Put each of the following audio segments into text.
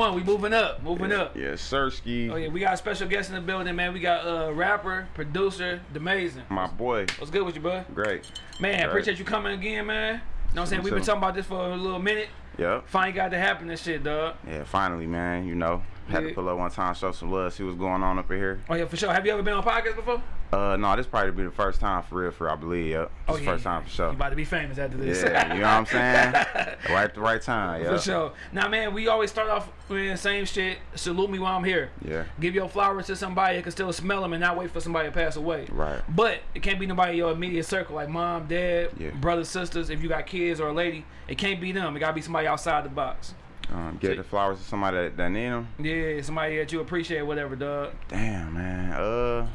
81. We moving up, moving up. Yeah, Sirski. Oh yeah, we got a special guest in the building, man. We got uh rapper, producer, the Amazing. My boy. What's good with you, bud? Great. Man, Great. appreciate you coming again, man. You know what I'm saying? We've been talking about this for a little minute. Yep. Finally got to happen and shit, dog. Yeah, finally, man. You know, had Yeah. to pull up one time, show some love, see what's going on up in here. Oh yeah, for sure. Have you ever been on podcast before? Uh, no, this probably be the first time for real, for real, I believe. Yep. Oh This yeah. first time for sure. You about to be famous after this. Yeah, you know what I'm saying? right at the right time. Yeah. For sure. Now, man, we always start off with the same shit. Salute me while I'm here. Yeah. Give your flowers to somebody that can still smell them and not wait for somebody to pass away. Right. But it can't be nobody in your immediate circle, like mom, dad, Yeah. brothers, sisters. If you got kids or a lady, it can't be them. It gotta be somebody outside the box. Um, get the flowers to somebody that, that need them. Yeah, somebody that you appreciate, whatever, dog. Damn, man. Uh,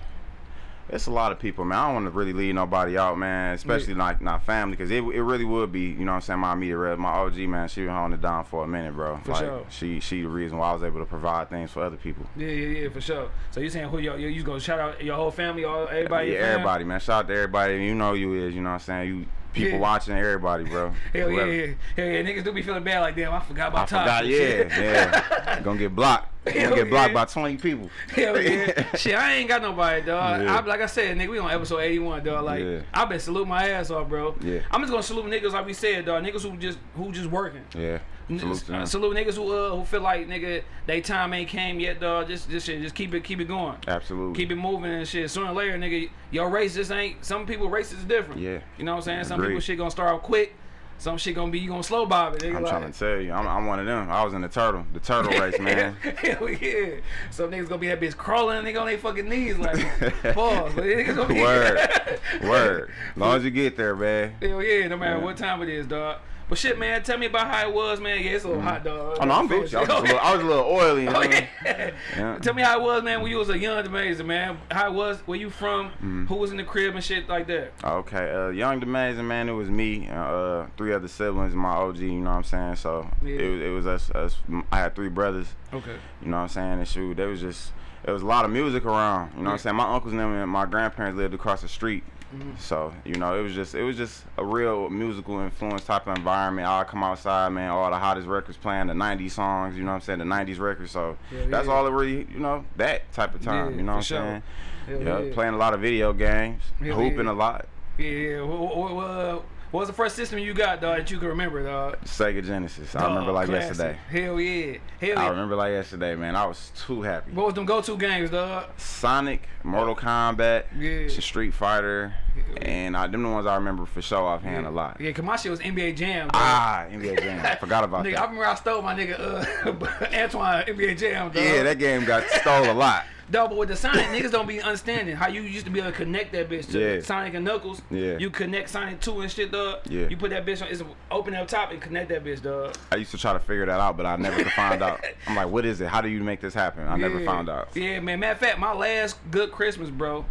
it's a lot of people, man. I don't want to really leave nobody out, man. Especially like not family, because it, it really would be, you know what I'm saying. My immediate rep, my OG, man. She been holding it down for a minute, bro. For like sure. she she the reason why I was able to provide things for other people. Yeah, yeah, yeah, for sure. So you saying who you, you gonna shout out your whole family, all everybody? yeah, everybody, man. Shout out to everybody. You know you is, you know what I'm saying. You people Yeah. watching, everybody, bro. Hell yeah, Whoever. yeah, hell yeah. Niggas do be feeling bad like damn. I forgot about Top. forgot, yeah, yeah. Gonna get blocked. Hell Gonna get blocked yeah. by 20 people. Hell yeah. Shit, I ain't got nobody, dog. Yeah. I, like I said, nigga, we on episode 81, dog. Like, Yeah. i been salute my ass off, bro. Yeah. I'm just gonna salute niggas like we said, dog. Niggas who just who just working. Yeah. Salute to. Salute niggas who uh, who feel like nigga they time ain't came yet, dog. Just just shit, just keep it keep it going. Absolutely. Keep it moving and shit. Sooner or later, nigga, your race just ain't. Some people race is different. Yeah. You know what I'm saying? Some people shit gonna start off quick. Some shit gonna be you gonna slow bob it. Nigga, I'm like, trying to tell you, I'm, I'm one of them. I was in the turtle, the turtle race, man. Hell yeah. Some niggas gonna be that bitch crawling nigga on their fucking knees like pause. But niggas gonna be Word, word. As long as you get there, man. Hell yeah, no matter Yeah. what time it is, dog. But shit, man, tell me about how it was, man. Yeah, it's a little hot, dog. Oh no, I'm Gucci. I was, a little, I was a little oily. You know? Oh, what I mean? yeah. Yeah. Tell me how it was, man, when you was a young amazing, man. How it was, where you from, Mm-hmm. who was in the crib and shit like that. Okay, uh, Young Amazing man, it was me, and, uh, three other siblings, my OG. You know what I'm saying? So Yeah. it was it was us, us. I had three brothers. Okay. You know what I'm saying? And shoot, there was just there was a lot of music around. You know what I'm saying? My uncles and them and my grandparents lived across the street. Mm-hmm. So, you know, it was just it was just a real musical influence type of environment. I'd come outside, man, all the hottest records playing, the 90s songs, you know what I'm saying, the 90s records. So Yeah, that's yeah. all it really, you know, that type of time, Yeah, you know what I'm sure. saying? Yeah, playing a lot of video games, hooping a lot. Yeah, yeah. What, what, was the first system you got, dog, that you can remember, dog? Sega Genesis. I remember like classic. yesterday. Hell yeah. Hell I yeah. remember like yesterday, man. I was too happy. What was them go-to games, dog? Sonic, Mortal Kombat, Yeah. Street Fighter, and I, them the ones I remember for show offhand a lot. Yeah, cause my shit was NBA Jam. Dog. Ah, NBA Jam. I forgot about that. Nigga, I that. remember I stole my nigga uh, Antoine NBA Jam. Dog. Yeah, that game got stole a lot. Dog, but with the Sonic, niggas don't be understanding how you used to be able to connect that bitch to Yeah. Sonic and Knuckles. Yeah. You connect Sonic 2 and shit, dog. Yeah. You put that bitch on, it's open up top and connect that bitch, dog. I used to try to figure that out, but I never could find out. I'm like, what is it? How do you make this happen? I never found out. Yeah, man. Matter of fact, my last good Christmas, bro.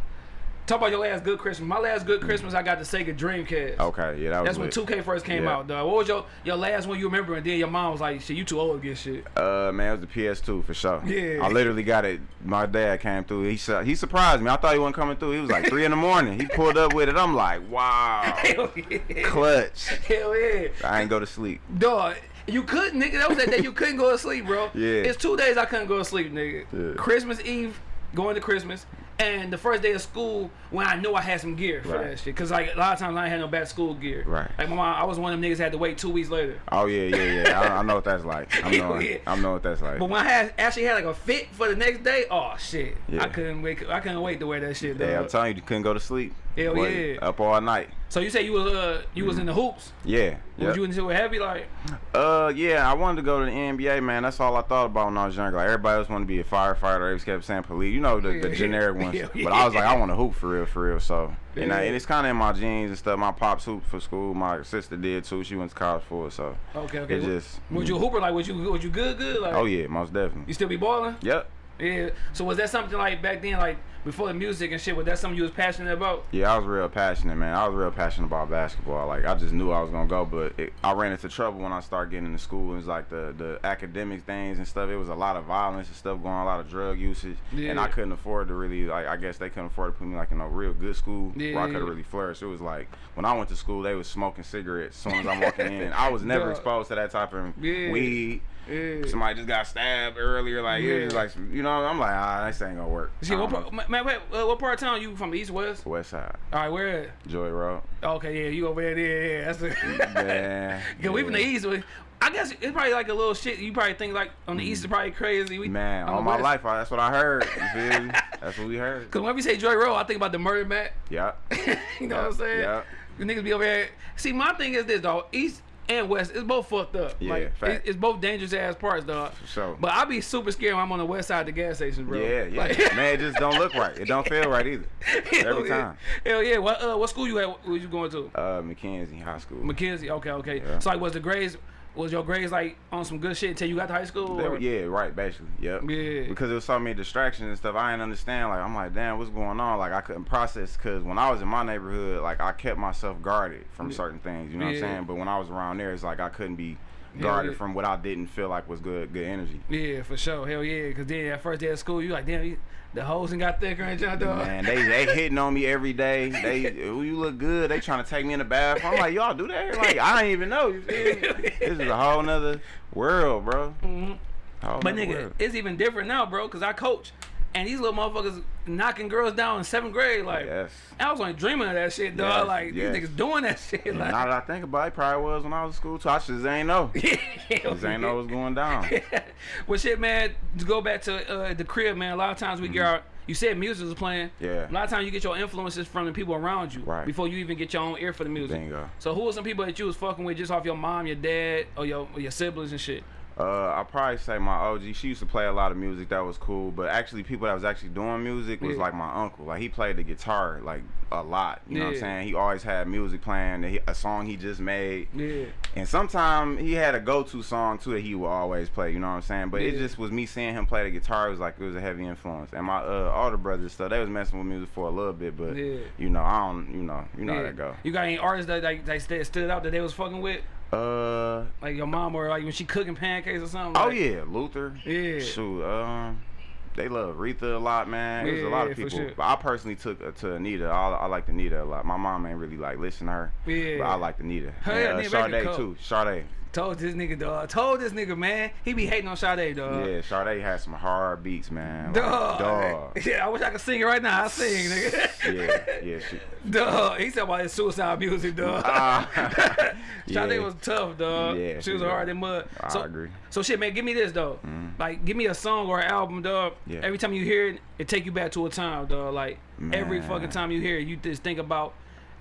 Talk about your last good Christmas. My last good Christmas, I got the Sega Dreamcast. Okay, yeah, that was That's when lit. 2K first came Yeah. out, dog. What was your your last one you remember? And then your mom was like, "Shit, you too old to get shit." Uh, man, it was the PS2 for sure. Yeah. I literally got it. My dad came through. He su- he surprised me. I thought he wasn't coming through. He was like three in the morning. He pulled up with it. I'm like, wow, Hell yeah. clutch. Hell yeah. I ain't go to sleep. Dog, you couldn't, nigga. That was that day you couldn't go to sleep, bro. Yeah. It's two days I couldn't go to sleep, nigga. Yeah. Christmas Eve, going to Christmas, and the first day of school when I knew I had some gear for Right. that shit. Cause like a lot of times I had no bad school gear. Right. Like my mom, I was one of them niggas that had to wait two weeks later. Oh yeah, yeah, yeah. I, I know what that's like. I'm yeah. I'm know what that's like. But when I had actually had like a fit for the next day, oh shit, Yeah. I couldn't wait. I couldn't wait to wear that shit. Yeah, I'm telling you, you couldn't go to sleep. Hell yeah. Up all night. so you say you was uh you was in the hoops? Yeah. Was you into it heavy like? Uh, yeah. I wanted to go to the NBA, man. That's all I thought about when I was younger. Like everybody else wanted to be a firefighter. They kept saying police. You know the, the generic ones. Yeah, But I was like. I want to hoop for real, for real. So, and, I, and it's kind of in my genes and stuff. My pops hooped for school. My sister did too. She went to college for it. So Okay, okay. it just. Was you a hooper? Like was you was you good? Good? Like Oh yeah, most definitely. you still be balling? Yep. Yeah. So was that something like back then, like before the music and shit? Was that something you was passionate about? Yeah, I was real passionate, man. I was real passionate about basketball. Like I just knew I was gonna go, but it, I ran into trouble when I started getting into school. It was like the the academic things and stuff. It was a lot of violence and stuff going, on, a lot of drug usage, Yeah. and I couldn't afford to really like. I guess they couldn't afford to put me like in a real good school where I could really flourished. It was like when I went to school, they was smoking cigarettes as soon as I'm walking in. I was never Dog. exposed to that type of Yeah. weed. Yeah. Somebody just got stabbed earlier, like it was Yeah. like you know. I'm like, ah, this ain't gonna work. See, what part, man, wait, uh, what part of town you from? East, West? West Side, All right, where? at? Joy Road. Okay, yeah, you over there. Yeah, yeah. That's it. Yeah, Yeah, we from the. East. we- I guess it's probably like a little shit. You probably think like on the East is probably crazy. We. Man, all my life, I- that's what I heard. You feel me? That's what we heard. Cause when we say Joy Road, I think about the murder mat. Yeah. you know what I'm saying? Yeah. You niggas be over here. See, my thing is this, dog. East and West, it's both fucked up. Yeah, like, it, it's both dangerous ass parts, dog. For sure. But I be super scared when I'm on the west side of the gas station, bro. Yeah, yeah. Like- Man, it just don't look right. It don't feel right either. Every yeah. time. Hell yeah. What uh, what school you at? What you going to? Uh, Mackenzie High School. McKenzie. Okay, okay. Yeah. So like, was the grades? Was your grades like on some good shit until you got to high school? They yeah, right, basically. Yep. Yeah. Because there was so many distractions and stuff. I didn't understand. Like, I'm like, damn, what's going on? Like, I couldn't process because when I was in my neighborhood, like, I kept myself guarded from Yeah. certain things. You know what I'm saying? But when I was around there, it's like I couldn't be guarded yeah. from what I didn't feel like was good, good energy. Yeah, for sure. Hell yeah. Cause then at first day of school, you like, damn, you- the hoes and got thicker and dog. Man, they they hitting on me every day. They, oh, you look good. They trying to take me in the bathroom. I'm like, y'all do that? Like, I didn't even know. You feel me? This is a whole nother world, bro. Mhm. Whole But nigga, world. it's even different now, bro. Cause I coach, and these little motherfuckers knocking girls down in seventh grade. Like, yes. I was only dreaming of that shit, dog. Yes, like yes. these niggas doing that shit. And Like, now that I think about it, it probably was when I was in school too. I just ain't know. Just ain't know what's going down. well, shit, man. To go back to uh, the crib, man. A lot of times we get our. You said music was playing. Mm-hmm. Yeah. A lot of times you get your influences from the people around you. Right. Before you even get your own ear for the music. Bingo. So who are some people that you was fucking with just off your mom, your dad, or your or your siblings and shit? Uh, I probably say my OG. She used to play a lot of music that was cool, but actually, people that was actually doing music was Yeah. like my uncle. Like he played the guitar like a lot. You know what I'm saying? He always had music playing. he- A song he just made. Yeah. And sometimes he had a go-to song too that he would always play. You know what I'm saying? But it just was me seeing him play the guitar. It was like it was a heavy influence. And my uh, older brothers stuff, they was messing with music for a little bit, but Yeah. you know, I don't. You know, you know how yeah. that go. You got any artists that like that stood- stood out that they was fucking with? Uh, Like your mom or like when she cooking pancakes or something? oh like- yeah, Luther. Yeah. Shoot, um, they love Aretha a lot, man. There's a lot Yeah, of people, sure. but I personally took uh, to Anita. I, I like Anita a lot. My mom ain't really like listen to her, Yeah. but I like Anita. Hell and, yeah, uh, Sade too. Sade. Told this nigga, dog. Told this nigga, man. He be hating on Sade, dog. yeah, Sade had some hard beats, man. Like, Dog. dog. Yeah, I wish I could sing it right now. I sing, nigga. yeah, yeah. She, Dog. He said about his suicide music, dog. Ah. Sade Yeah. was tough, dog. Yeah, she was yeah. hard in mud. I so, agree. So shit, man, give me this though. Mhm. Like, give me a song or an album, dog. Yeah. Every time you hear it, it take you back to a time, dog. Like every fucking time you hear it, you just think about,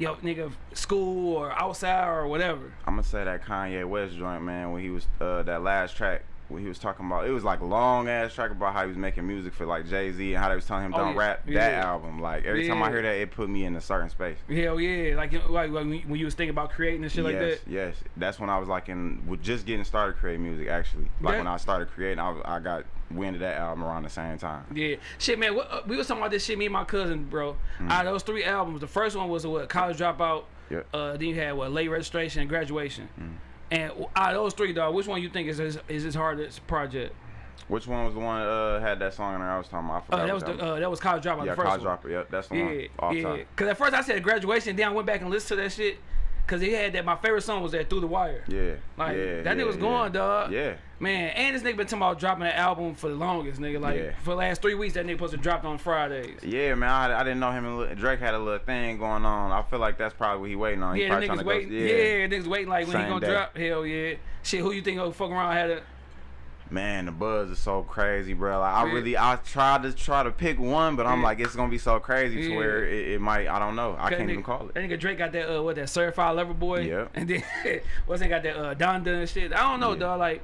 yo, nigga, school or outside or whatever. I'm gonna say that Kanye West joint, man. When he was uh, that last track, when he was talking about, it was like a long ass track about how he was making music for like Jay Z and how they was telling him Oh, don't yeah. rap. Yeah. That album, like every time I hear that, it put me in a certain space. Hell yeah, like like, like when when you was thinking about creating and shit like yes, that. yes. That's when I was like in, with just getting started creating music. Actually, like Yeah. when I started creating, I, I got wind of that album around the same time. Yeah, shit, man. What, uh, we was talking about this shit. Me and my cousin, bro. Out of those three albums, the first one was what college dropout. Yep. Uh, then you had what late registration and graduation. And out of those three, dog, which one you think is is, is his hardest project? Which one was the one that uh, had that song in there I was talking about? I forgot. Uh, that was the uh, that was college dropout. yeah, the first college one. dropper. Yep, that's the Yeah, one. Off yeah. top. Cause at first I said graduation, then I went back and listened to that shit. Cause he had that. My favorite song was that Through the Wire. Yeah. Like yeah, that yeah, nigga was yeah. going, dog. Yeah. Man, and this nigga been talking about dropping an album for the longest, nigga. Like Yeah. for the last three weeks, that nigga supposed to drop on Fridays. Yeah, man, I, I didn't know him and Lil- Drake had a little thing going on. I feel like that's probably what he waiting on. He Yeah, probably the trying niggas to waiting. go. yeah. niggas waiting like when he gonna day. drop. Hell yeah. Shit, who you think gonna fuck around had a Man, the buzz is so crazy, bro. Like I Yeah. really, I tried to try to pick one, but I'm Yeah. like, it's gonna be so crazy Yeah. to where it, it might. I don't know. I can't nigga, even call it. That nigga Drake got that uh what that certified lover boy. Yeah. And then what's that got that uh Donda and shit. I don't know, Yeah. dog. Like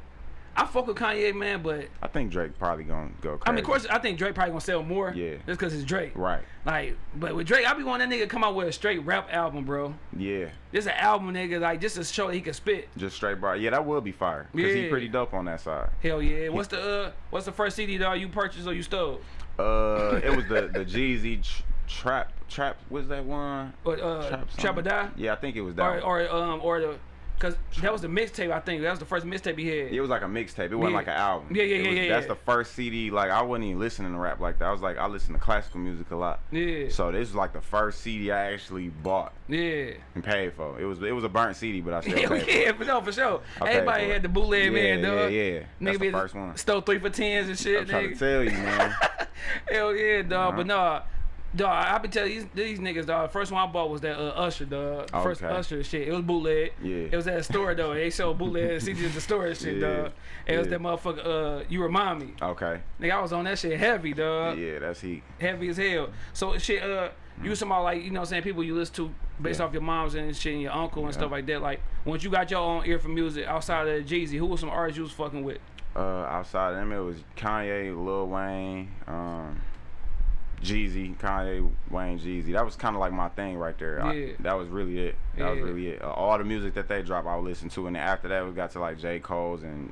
I fuck with Kanye, man, but I think Drake probably gonna go crazy. I mean, of course, I think Drake probably gonna sell more. Yeah. Just because it's Drake. Right. Like, but with Drake, I be wanting that nigga come out with a straight rap album, bro. Yeah. Just an album, nigga, like just to show that he can spit. Just straight bar. Yeah, that would be fire. Cause he pretty dope on that side. Hell yeah. What's the uh, what's the first CD dog you purchased or you stole? Uh, it was the the Jeezy tr- trap trap. was that one? Or uh, Trap Trap or. Die? Yeah, I think it was that. Or or um or the, cause that was the mixtape. I think that was the first mixtape he had. It was like a mixtape. It wasn't Yeah. like an album. Yeah, yeah, yeah, was- yeah, That's yeah. the first CD. Like I wasn't even listening to rap like that. I was like, I listen to classical music a lot. Yeah. So this is like the first CD I actually bought Yeah. and paid for. It was it was a burnt CD, but I still paid for yeah, for no, for sure. I Everybody had the bootleg man, Yeah, dog. yeah, yeah. That's Nigga the first one. Stole three for tens and shit, I'm trying nigga. to tell you, man. Hell yeah, dog. Uh-huh. But nah, dog, I be telling you, these, these niggas, dog. First one I bought was that uh, Usher, dog. First Usher shit. It was bootleg. Yeah. It was at a store though. They sold bootleg CDs at the store and shit, Yeah, dog. It was that motherfucker. Uh, you remind me, Okay. nigga. I was on that shit heavy, dog. Yeah, that's heat. Heavy as hell. So shit. Uh, you talking about like you know what I'm saying people you listen to based Yeah. off your moms and shit and your uncle and stuff like that. Like once you got your own ear for music outside of Jeezy, who was some artists you was fucking with? Uh, outside of them, it was Kanye, Lil Wayne, um, Jeezy, Kanye, Wayne, Jeezy. That was kind of like my thing right there. I- that was really it. That was really it. Uh, all the music that they drop, I would listen to, and then after that, we got to like J. Cole's and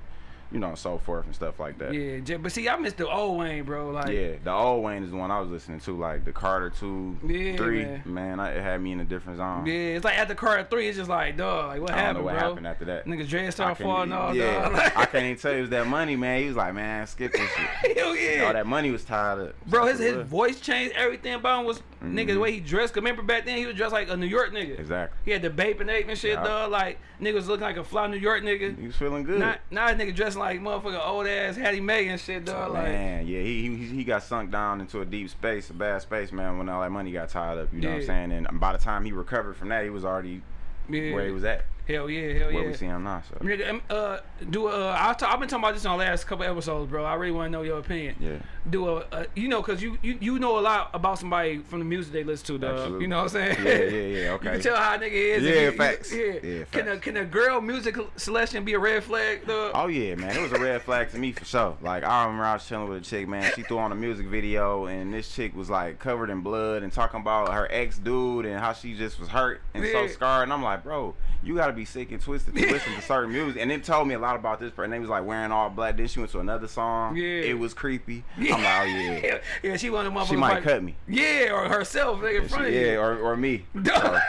you know so forth and stuff like that. Yeah, but see, I missed the old Wayne, bro. Like, Yeah, the old Wayne is the one I was listening to, like the Carter two, Yeah, three. man. Man, I, it had me in a different zone. Yeah, it's like after Carter three, it's just like, dog, like what I don't happened, know what bro? happened after that. Niggas dread I started falling off, yeah, dog. I can't even tell you it was that money, man. He was like, man, skip this shit. Hell yeah. All that money was tied up. Bro, his, his voice changed. Everything about him was mm-hmm. nigga the way he dressed. 'Cause remember back then he was dressed like a New York nigga. Exactly. He had the bape and ape and shit, Yeah. dog. Like niggas looking like a fly New York nigga. He was feeling good. Now, now nigga dressing like motherfucker old ass Hattie Mae and shit, dog. Like, man, yeah, he, he he got sunk down into a deep space, a bad space, man. When all that money got tied up, you know what I'm saying? And by the time he recovered from that, he was already yeah. where he was at, Hell yeah, hell where yeah. we see him now. So Nigga, um, uh, do uh, I I've been talking about this on the last couple episodes, bro. I really want to know your opinion. yeah, Do a, a you know, cause you, you you know a lot about somebody from the music they listen to, dog. Absolutely. You know what I'm saying? Yeah, yeah, yeah, you okay. can tell how a nigga is. Yeah, you- facts. Yeah. Yeah, Can a can a girl music selection be a red flag, dog? Oh yeah, man, it was a red flag to me for sure. Like I remember I was chilling with a chick, man. She threw on a music video, and this chick was like covered in blood and talking about her ex dude and how she just was hurt and so scarred. And I'm like, bro, you gotta be sick and twisted to listen to certain music. And it told me a lot about this person. They was like wearing all black. Then she went to another song. Yeah. it was creepy. I'm like, oh yeah, yeah, yeah, she wanted motherfuckers she might like- cut me. Yeah, or herself, nigga, in front of you. Yeah, or, or me. Dog.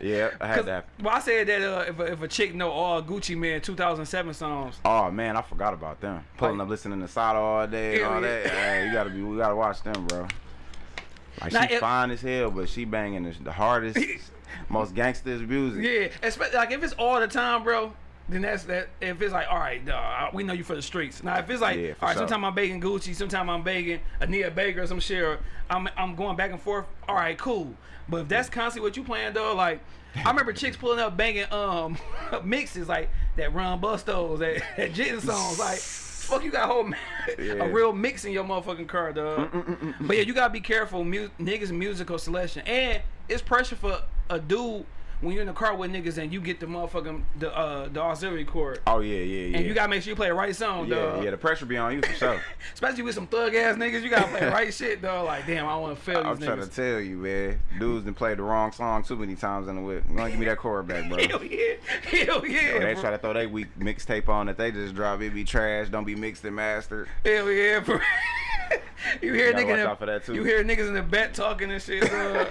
Yeah, I had that. Well, I said that uh, if, a, if a chick know all Gucci Mane 2007 songs, Oh man, I forgot about them. Pulling Like- up listening to Sada all day Yeah, all yeah. that. Hey, you gotta be, we gotta watch them, bro. Like Now, she if- fine as hell, but she banging the, the hardest, most gangsters music. yeah, especially like if it's all the time, bro. Then that's that. If it's like, all right, dog, we know you for the streets. Now, if it's like, Yeah, all right, sure. sometimes I'm begging Gucci, sometimes I'm begging Anita Baker or some shit, or I'm I'm going back and forth. All right, cool. But if that's constantly what you playing, though, like I remember chicks pulling up banging um mixes like that Run Bustos, that, that Jitten songs, like. Fuck, you got a whole Yeah. a real mix in your motherfucking car, dog. Mm, mm, mm, but yeah, you gotta be careful, mu- niggas musical selection, and it's pressure for a dude when you're in the car with niggas and you get the motherfucking the uh the auxiliary cord, Oh yeah, yeah, yeah. and you gotta make sure you play the right song, yeah, dog. yeah. The pressure be on you for sure. Especially with some thug ass niggas, you gotta play the right shit, dog. Like, damn, I don't wanna fail I'm these trying to niggas. tell you, man. Dudes done played the wrong song too many times in the whip. Gonna give me that cord back, bro? Hell yeah, hell yeah, they bro. try to throw their weak mixtape on that they just drop. It be trash. Don't be mixed and mastered. hell yeah, bro. you hear Gotta niggas, watch in out for that, the, too. you hear niggas in the back talking and shit, dog.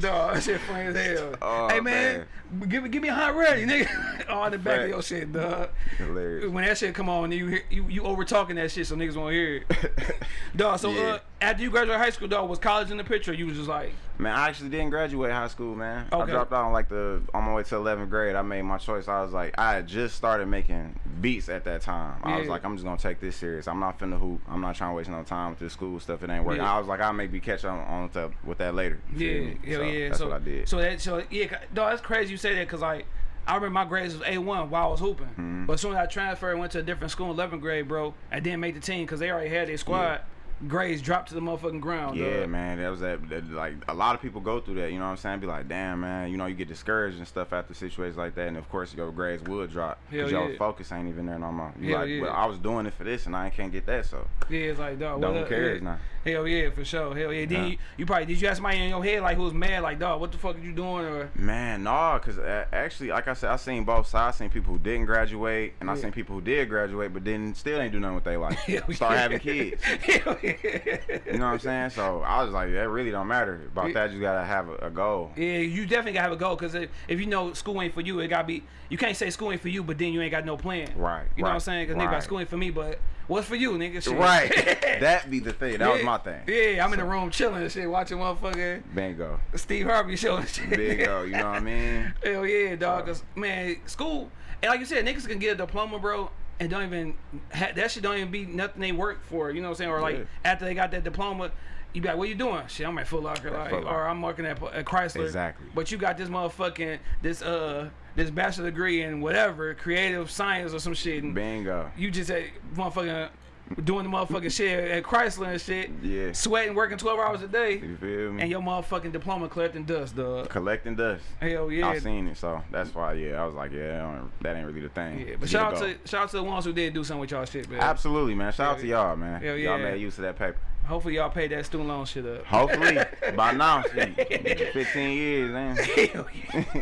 dog, that shit funny as hell. Oh, hey man, give me give me a hot ready, nigga. All in the back of your shit, dog. Hilarious. when that shit come on, you hear, you you over talking that shit, so niggas won't hear it. dog. So Yeah. uh, after you graduated high school, dog, was college in the picture? You was just like, Man, I actually didn't graduate high school, man. I dropped out on like the on my way to 11th grade. I made my choice. I was like, I had just started making beats at that time. I was like, I'm just gonna take this serious. I'm not finna hoop. I'm not trying to waste no time with this school stuff. It ain't working. Yeah. I was like, I'll maybe catch on on to, with that later. Yeah, hell so yeah. That's so what I did. So that so yeah, dog, that's crazy you say that because like. I remember my grades was A1 while I was hooping. Mm-hmm. But as soon as I transferred, went to a different school in 11th grade, bro, I didn't make the team because they already had their squad. Grades dropped to the motherfucking ground. Yeah, dog. man, that was that, that. Like a lot of people go through that. You know what I'm saying? Be like, damn, man. You know, you get discouraged and stuff after situations like that, and of course your grades would drop because Hell your yeah. focus ain't even there no more. You Hell like, yeah. well, I was doing it for this, and I can't get that, so Yeah, it's like dog. don't who yeah. now. Hell yeah, for sure. Hell yeah. Then Yeah. you, you probably did you ask somebody in your head like who was mad like dog, what the fuck are you doing or Man, nah, cause uh, actually, like I said, I seen both sides. I seen people who didn't graduate, and I seen people who did graduate, but then still ain't do nothing with their life. Hell Start yeah. having kids. Hell yeah. You know what I'm saying? So I was like, that really don't matter. About Yeah. that, you gotta have a, a goal. Yeah, you definitely gotta have a goal because if, if you know school ain't for you, it gotta be. You can't say school ain't for you, but then you ain't got no plan. Right, You know what I'm saying? Because nigga, right. like, school ain't for me, but what's for you, nigga? Shit. Right. that be the thing. That was my thing. Yeah, I'm in the room chilling and shit, watching motherfucking Bingo. Steve Harvey show and shit. Bingo. You know what I mean? Hell yeah, dog. Cause man, school and like you said, niggas can get a diploma, bro, and don't even ha- that shit don't even be nothing they work for. You know what I'm saying? Or like Yeah. after they got that diploma. You be like, what you doing? Shit, I'm at Foot Locker, like, Foot Locker. or I'm working at, at Chrysler. Exactly. But you got this motherfucking this uh this bachelor degree in whatever creative science or some shit, and Bingo. you just at motherfucking doing the motherfucking shit at Chrysler and shit, Yeah. sweating, working 12 hours a day, You feel me? and your motherfucking diploma collecting dust, dog. Collecting dust. Hell yeah. I seen it, so that's why. Yeah, I was like, yeah, that ain't really the thing. Yeah, but shout out to shout out to the ones who did do something with y'all shit, man. Absolutely, man. Shout out Hell to y'all, man. Hell yeah. Y'all made use of that paper. Hopefully y'all paid that student loan shit up. Hopefully, by now, shit, 15 years, man. Hell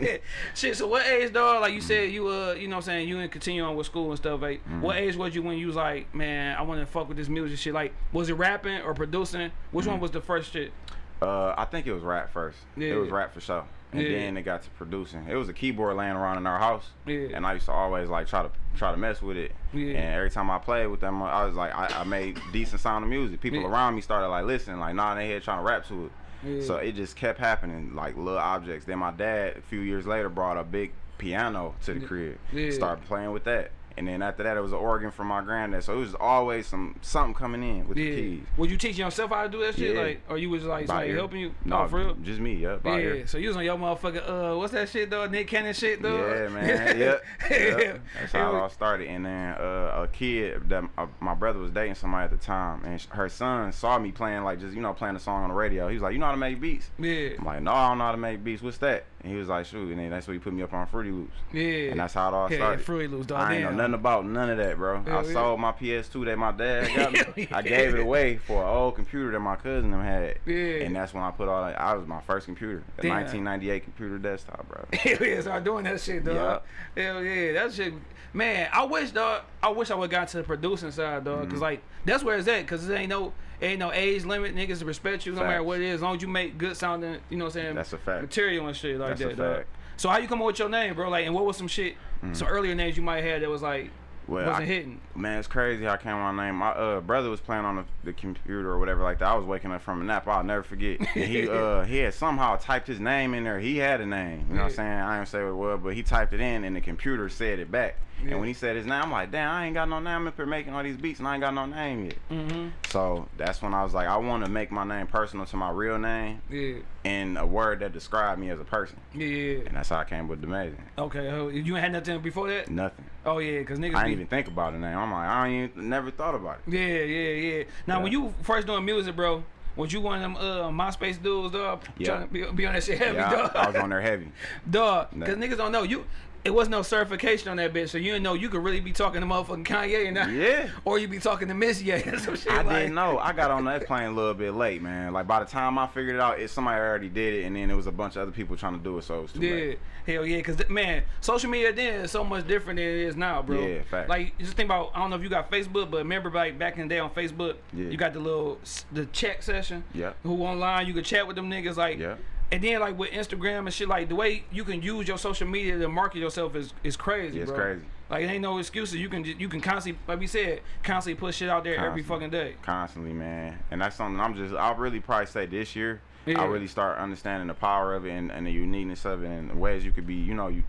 yeah. shit, so what age dog, like you said you uh you know what I'm saying, you didn't continue on with school and stuff, like Mm-hmm. what age was you when you was like, man, I wanna fuck with this music shit? Like was it rapping or producing? Which Mm-hmm. one was the first shit? Uh, I think it was rap first. Yeah. It was rap for sure. And Yeah. then it got to producing. It was a keyboard laying around in our house. Yeah. And I used to always like try to try to mess with it. Yeah. And every time I played with them, I was like, I, I made decent sound of music. People Yeah. around me started like listening, like nah, they here trying to rap to it. Yeah. So it just kept happening, like little objects. Then my dad, a few years later, brought a big piano to the crib. Yeah. Started playing with that. And then after that, it was an organ from my granddad. So it was always some something coming in with the keys. Was you teaching yourself how to do that shit? Yeah. Like or you was like somebody helping you? No, oh, for real? just me. Yeah, Yeah, ear. so you was on your motherfucking uh, what's that shit though? Nick Cannon shit though. Yeah, man. yep. yep. That's how it all started. And then uh, a kid that uh, my brother was dating somebody at the time, and her son saw me playing like just you know playing a song on the radio. He was like, "You know how to make beats?" Yeah, I'm like, "No, I don't know how to make beats. What's that?" And he was like, "Shoot." And then that's when he put me up on Fruity Loops, yeah. and that's how it all yeah, started. yeah, Fruity Loops, dog. I ain't know nothing about none of that, bro. Hell I yeah. sold my PS2 that my dad got me. I gave it away for an old computer that my cousin them had. Yeah. And that's when I put all that. I was my first computer, a Damn. 1998 computer desktop, bro. Hell yeah, start doing that shit, dog. Hell yeah, that shit. Man, I wish, dog. I wish I would got to the producing side, dog. Mm-hmm. Cause like that's where it's at. Cause it ain't no, ain't no age limit. Niggas respect you no matter what it is. As long as you make good sounding, you know what I'm saying? That's a fact. Material and shit like That's a that. So how you come up with your name, bro? Like, and what was some shit, some earlier names you might have had that was like Well, wasn't I- hitting? Man, it's crazy how I came on my name. My uh, brother was playing on the, the computer or whatever like that. I was waking up from a nap. I'll never forget. And he uh he had somehow typed his name in there. He had a name. You know what I'm saying? I didn't say what it was, but he typed it in and the computer said it back. Yeah. And when he said his name, I'm like, damn, I ain't got no name. I'm up here making all these beats and I ain't got no name yet. Mm-hmm. So that's when I was like, I want to make my name personal to my real name Yeah, and a word that described me as a person. yeah, yeah. And that's how I came with the Amazing. Okay, oh, you ain't had nothing before that? Nothing. Oh yeah, cause niggas. I didn't even think about a name. I'm like, I ain't never thought about it. Yeah, yeah, yeah. Now, Yeah. when you first doing music, bro, was you one of them uh, MySpace dudes, dog? Yeah. Trying to be, be on that shit heavy, Yeah, dog. I, I was on there heavy. dog, because niggas don't know you. It was no certification on that bitch, so you didn't know you could really be talking to motherfucking Kanye and not, Yeah. or you be talking to Missy or some shit I like. didn't know. I got on that plane a little bit late, man. Like by the time I figured it out, it somebody already did it, and then there was a bunch of other people trying to do it, so it was too Yeah, late. hell yeah, cause man, social media then is so much different than it is now, bro. Yeah, facts. Like just think about, I don't know if you got Facebook, but remember like back in the day on Facebook, Yeah. you got the little the chat session. Yeah. Who online you could chat with them niggas like. Yeah. And then like with Instagram and shit, like the way you can use your social media to market yourself is is crazy, Yeah, it's bro. crazy. Like it ain't no excuses. You can you can constantly, like we said, constantly put shit out there every fucking day. Constantly, man. And that's something I'm just. I'll really probably say this year. Yeah. I really start understanding the power of it and, and the uniqueness of it and the ways you could be, you know, you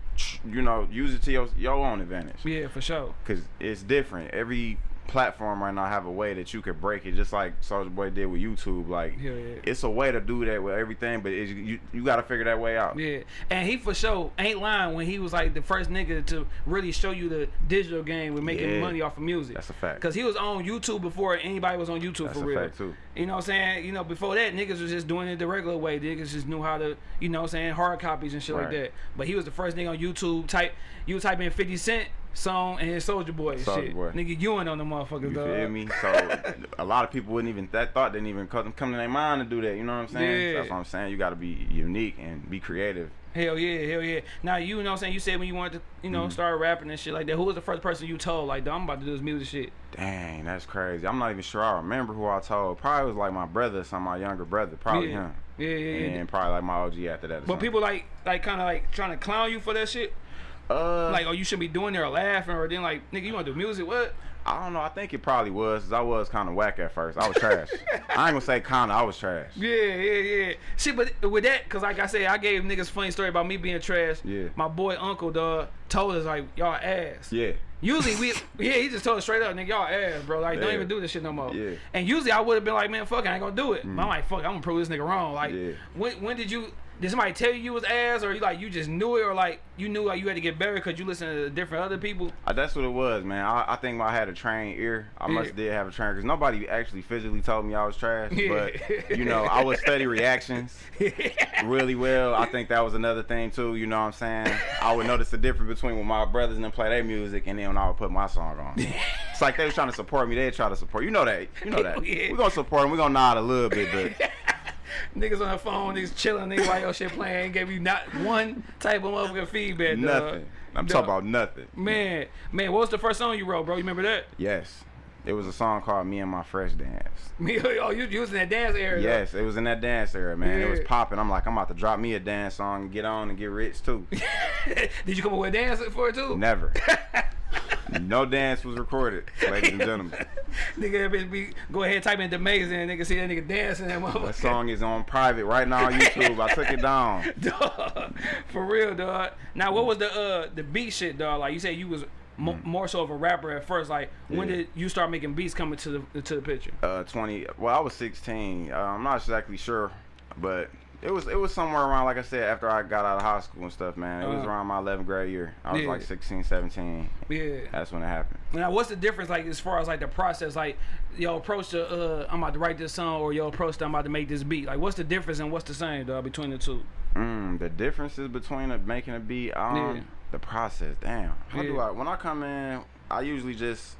you know, use it to your your own advantage. Yeah, for sure. Cause it's different. Every platform right now have a way that you could break it, just like Soulja Boy did with YouTube. Like, Yeah, yeah. it's a way to do that with everything, but you you got to figure that way out. Yeah, and he for sure ain't lying when he was like the first nigga to really show you the digital game with making Yeah. money off of music. That's a fact. Cause he was on YouTube before anybody was on YouTube That's for a real. fact, too. You know what I'm saying? You know, before that niggas was just doing it the regular way. Niggas just knew how to, you know what I'm saying, hard copies and shit like that. But he was the first nigga on YouTube type you type in 50 Cent song and Soulja Boy and Soulja shit. Boy. Nigga Ewing on the motherfuckers, You dog. feel me? So a lot of people wouldn't even that thought didn't even come, come to their mind to do that. You know what I'm saying? Yeah. So that's what I'm saying. You got to be unique and be creative. Hell yeah, hell yeah. Now you know what I'm saying, you said when you wanted to, you know, mm-hmm. start rapping and shit like that, who was the first person you told like, "Dawg, I'm about to do this music shit? Dang, that's crazy. I'm not even sure I remember who I told. Probably was like my brother, some of my younger brother. Probably Yeah. him. Yeah, yeah, yeah. And probably like my OG after that. But something. people like like kind of like trying to clown you for that shit. Uh, Like, oh, you should be doing there or laughing, or then like, nigga, you want to do music? What? I don't know. I think it probably was. 'cause I was kind of whack at first. I was trash. I ain't gonna say kind of. I was trash. Yeah, yeah, yeah. Shit, but with that, cause like I said, I gave niggas funny story about me being trash. Yeah. My boy Uncle dog told us like y'all ass. Yeah. Usually we, yeah, he just told us straight up, nigga, y'all ass, bro. Like, don't even do this shit no more. Yeah. And usually I would have been like, man, fuck, I ain't gonna do it. But I'm like, fuck, I'm gonna prove this nigga wrong. Like, Yeah. when when did you? Did somebody tell you you was ass, or you like you just knew it, or like you knew like you had to get better because you listen to different other people? Uh, that's what it was, man. I, I think I had a trained ear. I must did have a trained because nobody actually physically told me I was trash. Yeah. But you know, I would study reactions really well. I think that was another thing too. You know what I'm saying? I would notice the difference between when my brothers and them play their music and then when I would put my song on. it's like they were trying to support me. They'd try to support you know that. You know that. Yeah. We're gonna support them. We're gonna nod a little bit, but Niggas on the phone, niggas chilling, niggas while your shit playing, gave you not one type of motherfucking feedback. dog. nothing. I'm Dog. talking about nothing. Man, man, what was the first song you wrote, bro? You remember that? Yes. It was a song called Me and My Fresh Dance. Me, oh, you you was in that dance area. Yes, it was in that dance era, man. It was Yeah. popping. I'm like, I'm about to drop me a dance song and get on and get rich too. Did you come up with a dance for it too? Never. no dance was recorded, ladies and gentlemen. nigga, bitch be go ahead type in amazing, and nigga see that nigga dancing that. That song is on private right now on YouTube. I took it down. dog, for real, dog. Now, what was the uh the beat shit, dog? Like you said, you was mo- more so of a rapper at first. Like, when Mm. Yeah. did you start making beats coming to the to the picture? Uh, 20. Well, I was 16. Uh, I'm not exactly sure, but it was it was somewhere around, like I said, after I got out of high school and stuff, man. It was Uh-huh. around my 11th grade year. I was Yeah. like 16, 17. Yeah. That's when it happened. Now, what's the difference, like, as far as like the process, like your approach to uh, I'm about to write this song, or your approach to I'm about to make this beat? Like, what's the difference and what's the same, dog, between the two? Mm, the differences between a, making a beat, um, Yeah. the process. Damn, how do I? When I come in, I usually just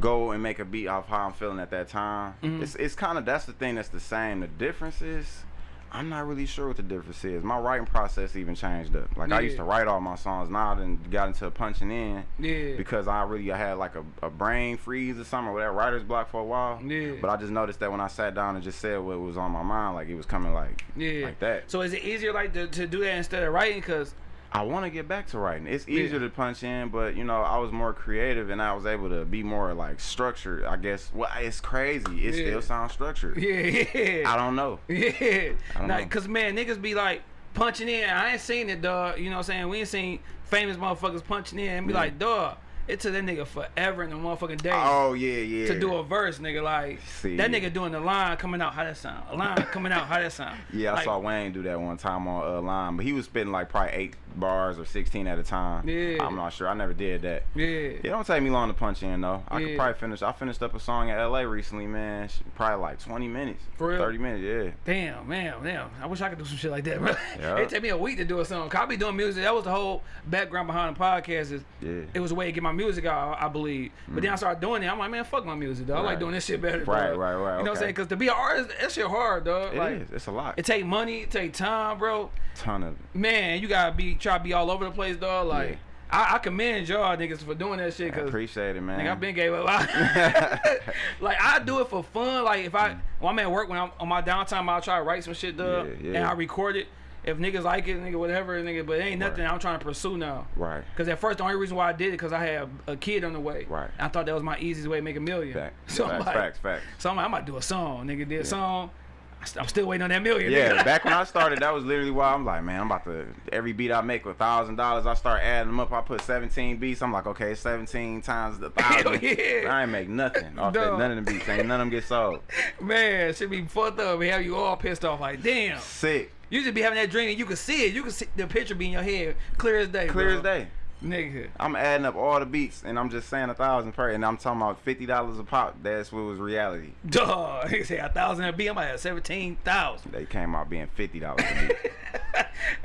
go and make a beat off how I'm feeling at that time. Mhm. It's it's kind of that's the thing that's the same. The difference is. I'm not really sure what the difference is. My writing process even changed up. Like I used to write all my songs. Now I done got into punching in Yeah. because I really I had like a, a brain freeze or something or that writer's block for a while. Yeah. But I just noticed that when I sat down and just said what was on my mind, like it was coming like yeah. like that. So is it easier like to, to do that instead of writing? Cause I want to get back to writing. It's Yeah. easier to punch in, but you know, I was more creative and I was able to be more like structured. I guess. Well, it's crazy. It Yeah. still sounds structured. yeah, yeah. I don't know. Yeah. I don't know. Cause man, niggas be like punching in. I ain't seen it, dog. You know what I'm saying? We ain't seen famous motherfuckers punching in and be Yeah. like, dog, it took that nigga forever in the motherfucking day Oh yeah, yeah. to do a verse, nigga. Like See. that nigga doing the line coming out, how that sound? A line coming out, how that sound? Yeah, I saw Wayne do that one time on uh, line, but he was spitting like probably eight bars or sixteen at a time. Yeah. I'm not sure. I never did that. Yeah. It don't take me long to punch in though. I Yeah. could probably finish. I finished up a song in LA recently, man. Probably like 20 minutes, For real? 30 minutes. Yeah. Damn, man, damn. I wish I could do some shit like that, bro. Yeah. it take me a week to do a song. 'Cause I be doing music. That was the whole background behind the podcast. Is Yeah. it was a way to get my music out, I believe. But then I mm. started doing it. I'm like, man, fuck my music, dog. I like doing this shit better. Right, dog. right, right, You know what I'm saying? Because to be an artist, that shit hard, dog. It like, is. It's a lot. It take money, it take time, bro. ton of. Man, you gotta be try to be all over the place, dog. Like, Yeah. I, I commend y'all niggas for doing that shit. I appreciate it, man. Nigga, I've been gave up. like I do it for fun. Like if I mm. when I'm at work when I'm on my downtime, I'll try to write some shit, dog, Yeah, yeah. and I record it. If niggas like it, nigga, whatever, nigga, but it ain't nothing Right. I'm trying to pursue now. Right. Cause at first the only reason why I did it because I had a, a kid on the way. Right. I thought that was my easiest way to make a million. Fact. So I'm facts, like, facts, facts. so I'm like, I'm about to do a song, nigga. Did a song. I'm still waiting on that million. Yeah, back when I started, that was literally why I'm like, man, I'm about to every beat I make with thousand dollars. I start adding them up. I put 17 beats. I'm like, okay, 17 times the thousand. yeah. I ain't make nothing off that. None of the beats. Ain't none of them get sold. Man, should be fucked up and have you all pissed off. Like, damn. Sick, You just be having that dream and you can see it. You can see the picture be in your head clear as day. clear bro. as day. Nigga. I'm adding up all the beats and I'm just saying a thousand per, and I'm talking about fifty dollars a pop. That's what was reality. Duh. He said a thousand a beat. I'm like, 17,000. They came out being fifty dollars a beat.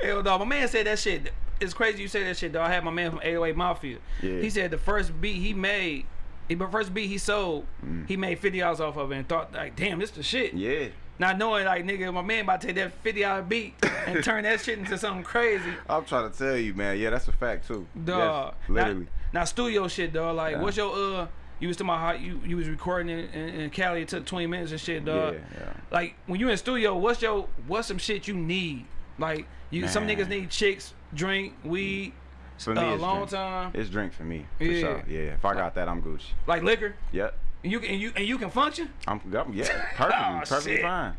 Hell dog, my man said that shit. It's crazy you say that shit, though. I had my man from 808 Mafia. Yeah. He said the first beat he made, the first beat he sold, he made fifty dollars off of it and thought like, damn, this the shit. Mm. yeah. Not knowing like nigga, my man about to take that fifty dollar beat and turn that shit into something crazy. I'm trying to tell you, man. Yeah, that's a fact too. Dog. Yes, literally. Now, now studio shit, dog. Like, Yeah. what's your uh? You was talking about how you you was recording in, in, in Cali. It took twenty minutes and shit, dog. Yeah, yeah. Like when you in studio, what's your what's some shit you need? Like you, some niggas need chicks, drink, weed, For me, uh, it's long drink. time, It's drink for me. For Yeah. sure. Yeah. If I got that, I'm Gucci. like liquor. Yep. And you can and you and you can function, I'm, I'm yeah, perfectly, Oh, perfectly shit. fine.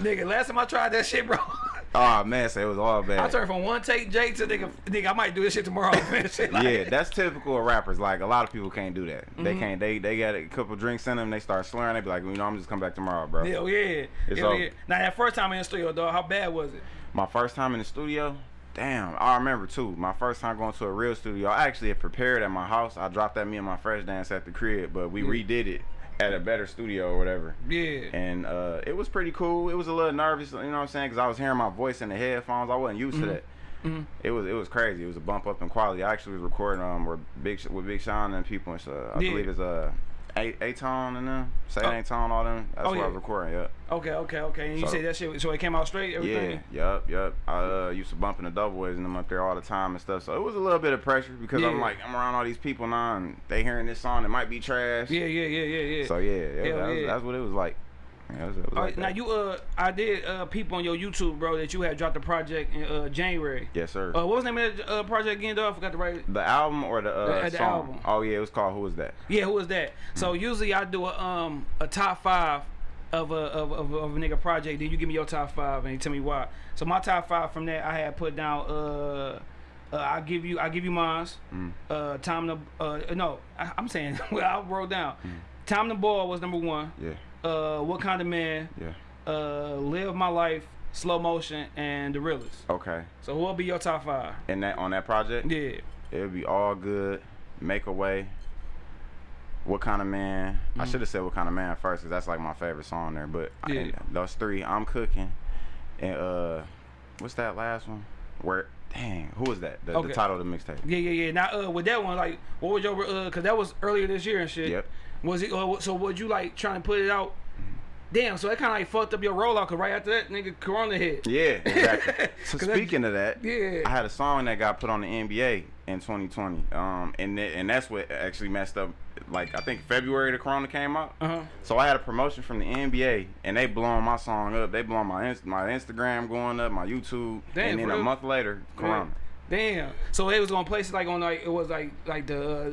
nigga. Last time I tried that shit, bro. Oh man, so it was all bad. I turned from one take J to nigga, nigga. I might do this shit tomorrow. like- yeah, that's typical of rappers. Like a lot of people can't do that. They Mm-hmm. can't. They they got a couple drinks in them. They start slurring. They be like, you know, I'm just come back tomorrow, bro. Hell yeah. It's Hell yeah. Now that first time in the studio, dog, how bad was it? My first time in the studio. Damn, I remember too. My first time going to a real studio. I actually had prepared at my house. I dropped that me and my fresh dance at the crib, but we Yeah. redid it at a better studio or whatever. Yeah. And uh, it was pretty cool. It was a little nervous, you know what I'm saying? Because I was hearing my voice in the headphones. I wasn't used to that. Mhm. It was it was crazy. It was a bump up in quality. I actually was recording um with Big Sh- with Big Sean and people. And so I Yeah. believe it's uh A A Tone and them, Say Oh. Ain't Tone, all them. That's Oh, yeah. I was recording. Yep. Okay, okay, okay. And you So- say that shit, so it came out straight, everything? Yeah. Yep. Yep. I uh, used to bump in the double boys and them up there all the time and stuff. So it was a little bit of pressure because I'm like I'm around all these people now and they hearing this song It might be trash. Yeah, yeah, yeah, yeah, yeah. So yeah, yeah, that was, yeah. that's what it was like. Yeah, was, was All like right, now you uh, I did uh, peep on your YouTube, bro, that you had dropped a project in uh January. Yes, sir. Uh, what was the name of the uh, project again, though? I forgot to write. the album or the, uh, The- the song? album. Oh yeah, it was called Who Was That? Yeah, who was that? So usually I do a um a top five of a of, of, of a nigga project. Then you give me your top five and you tell me why. So my top five from that I had put down. Uh, uh I give you I give you mine's. Mm. Uh, time to uh no I, I'm saying well I wrote down. Mm. Time to ball was number one. Yeah, Uh, what kind of man? yeah. Uh, live my life, slow motion, and the realest. Okay. So who'll be your top five? And that on that project, Yeah. it would be all good. Make a way. What kind of man? I Mm. should have said what kind of man first, cause that's like my favorite song there. But I- those three, I'm cooking, and uh, what's that last one? Where? Dang, who was that? The, Okay. the title of the mixtape. Yeah, yeah, yeah. Now, uh, with that one, like, what was your, uh, cause that was earlier this year and shit. Yep. Was it? Uh, so, would you like trying to put it out? Damn. So that kind of like fucked up your rollout, cause right after that, nigga, Corona hit. Yeah, exactly. so 'Cause that- speaking of that, Yeah. I had a song that got put on the NBA in 2020, um, and th- and that's what actually messed up. Like I think February the Corona came out, Uh huh. so I had a promotion from the NBA, and they blowing my song up. They blowing my Inst- my Instagram going up, my YouTube, Damn, and then a month later, Corona. Damn. So it was gonna place it like on like it was like like the uh,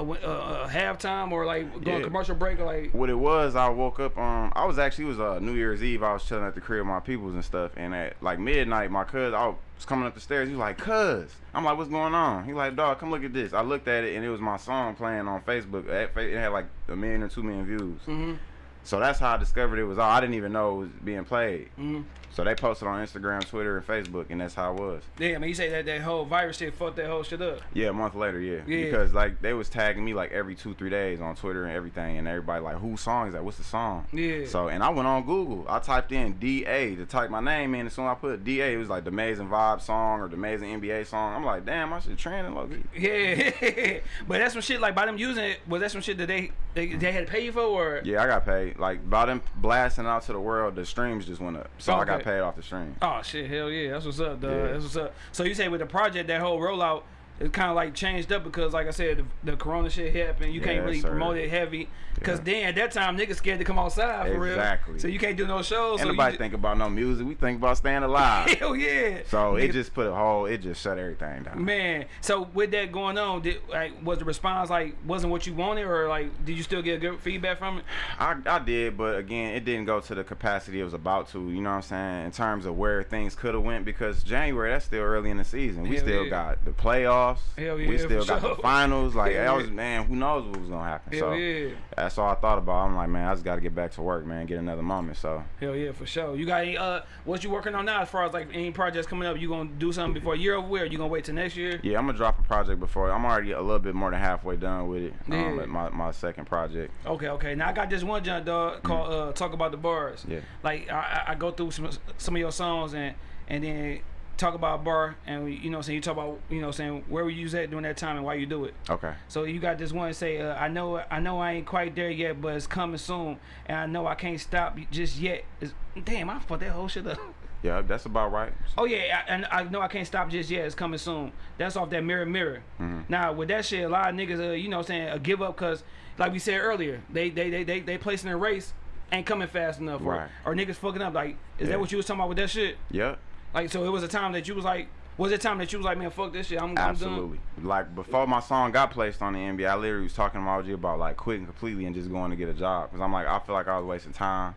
uh, uh, halftime or like going Yeah. commercial break or like. What it was, I woke up. Um, I was actually it was uh, New Year's Eve. I was chilling at the crib with my peoples and stuff, and at like midnight, my cousin, I was coming up the stairs. He was like, "Cuz," I'm like, "What's going on?" He like, "Dog, come look at this." I looked at it, and it was my song playing on Facebook. It had like a million or two million views. Mhm. So that's how I discovered it was all. I didn't even know it was being played. Mhm. So they posted on Instagram, Twitter, and Facebook, and that's how it was. Damn. Man, you say that that whole virus shit fucked that whole shit up. Yeah, a month later, yeah. Yeah. Because like they was tagging me like every two, three days on Twitter and everything, and everybody like, whose song is that? What's the song? Yeah. So and I went on Google. I typed in DA to type my name in. As soon as I put DA, it was like the Amazing Vibe song or the Amazing NBA song. I'm like, damn, I should trend low key. Yeah, but that's some shit like by them using it. Was that some shit that they they, they had to pay you for or? Yeah, I got paid. Like by them blasting out to the world, the streams just went up. So I got paid off the stream. Oh shit, hell yeah, that's what's up, dog. Yeah. That's what's up. So you say with the project, that whole rollout, it's kind of like changed up because, like I said, the, the Corona shit happened. You can't really sir. promote it heavy because Yeah. then at that time niggas scared to come outside for Exactly. real. Exactly. So you can't do no shows. Ain't so nobody think about no music. We think about staying alive. hell yeah. so it just put a whole. It just shut everything down. Man, so with that going on, did like was the response like wasn't what you wanted, or like did you still get good feedback from it? I, I did, but again, it didn't go to the capacity it was about to. You know what I'm saying? In terms of where things could have went, because January that's still early in the season. We Hell still yeah. got the playoffs. Hell yeah, we still got sure. the finals. Like that was man, who knows what was gonna happen? Hell so yeah, that's all I thought about. I'm like, man, I just got to get back to work, man, get another moment. So hell yeah, for sure. You got any uh, what you working on now as far as like any projects coming up? You gonna do something before year over? Or you gonna wait till next year? yeah, I'm gonna drop a project before. I'm already a little bit more than halfway done with it. Um, Yeah. at my my second project. Okay, okay. Now I got this one junk dog called uh, "Talk About the Bars." Mm. Yeah. Like I, I I go through some some of your songs and and then talk about a bar and we, you know what I'm saying you talk about you know saying where were you at during that time and why you do it. Okay. So you got this one say uh, I know I know I ain't quite there yet but it's coming soon and I know I can't stop just yet. It's, damn, I fucked that whole shit up. Yeah, that's about right. Oh yeah, I, and I know I can't stop just yet. It's coming soon. That's off that mirror mirror. Mhm. Now with that shit, a lot of niggas, uh, you know, what I'm saying, uh, give up because, like we said earlier, they they they they they placing a race ain't coming fast enough, or, Right. or niggas fucking up. Like, is Yeah. that what you was talking about with that shit? Yep. Like, so it was a time that you was like, was it time that you was like, man, fuck this shit, I'm, I'm done. Absolutely. Like before my song got placed on the NBA, I literally was talking to my OG about like quitting completely and just going to get a job. Cause I'm like, I feel like I was wasting time,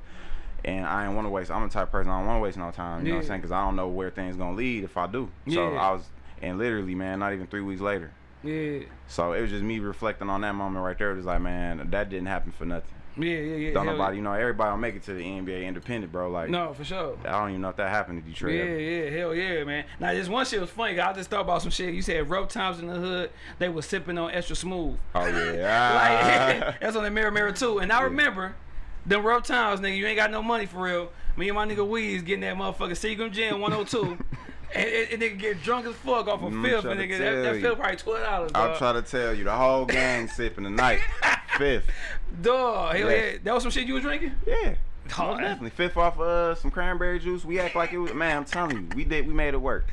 and I didn't want to waste. I'm the type of person I don't want to waste no time. You know what I'm saying? Cause I don't know where things gonna lead if I do. Yeah. So I was, and literally, man, not even three weeks later. Yeah, So it was just me reflecting on that moment right there. It was like, man, that didn't happen for nothing. Yeah, yeah, yeah. Don't nobody, you know, everybody don't make it to the NBA independent, bro. Like, No, for sure. I don't even know if that happened in Detroit. Yeah, ever. yeah, hell yeah, man. Now this one shit was funny. I just thought about some shit. You said rough times in the hood. They was sipping on extra smooth. Oh yeah. like that's on the mirror mirror too. And I remember them rough times, nigga. You ain't got no money for real. Me and my nigga Weez getting that motherfucker Seagram Gin 102. And, and, and nigga get drunk as fuck off a Mm, fifth, and nigga, that, that fifth probably twelve dollars. I'm trying to tell you, the whole gang sipping tonight. Fifth. dog, hell Yes. yeah, that was some shit you was drinking. Yeah. Oh, Most definitely. Fifth off uh some cranberry juice. We act like it was man, I'm telling you, we did we made it work.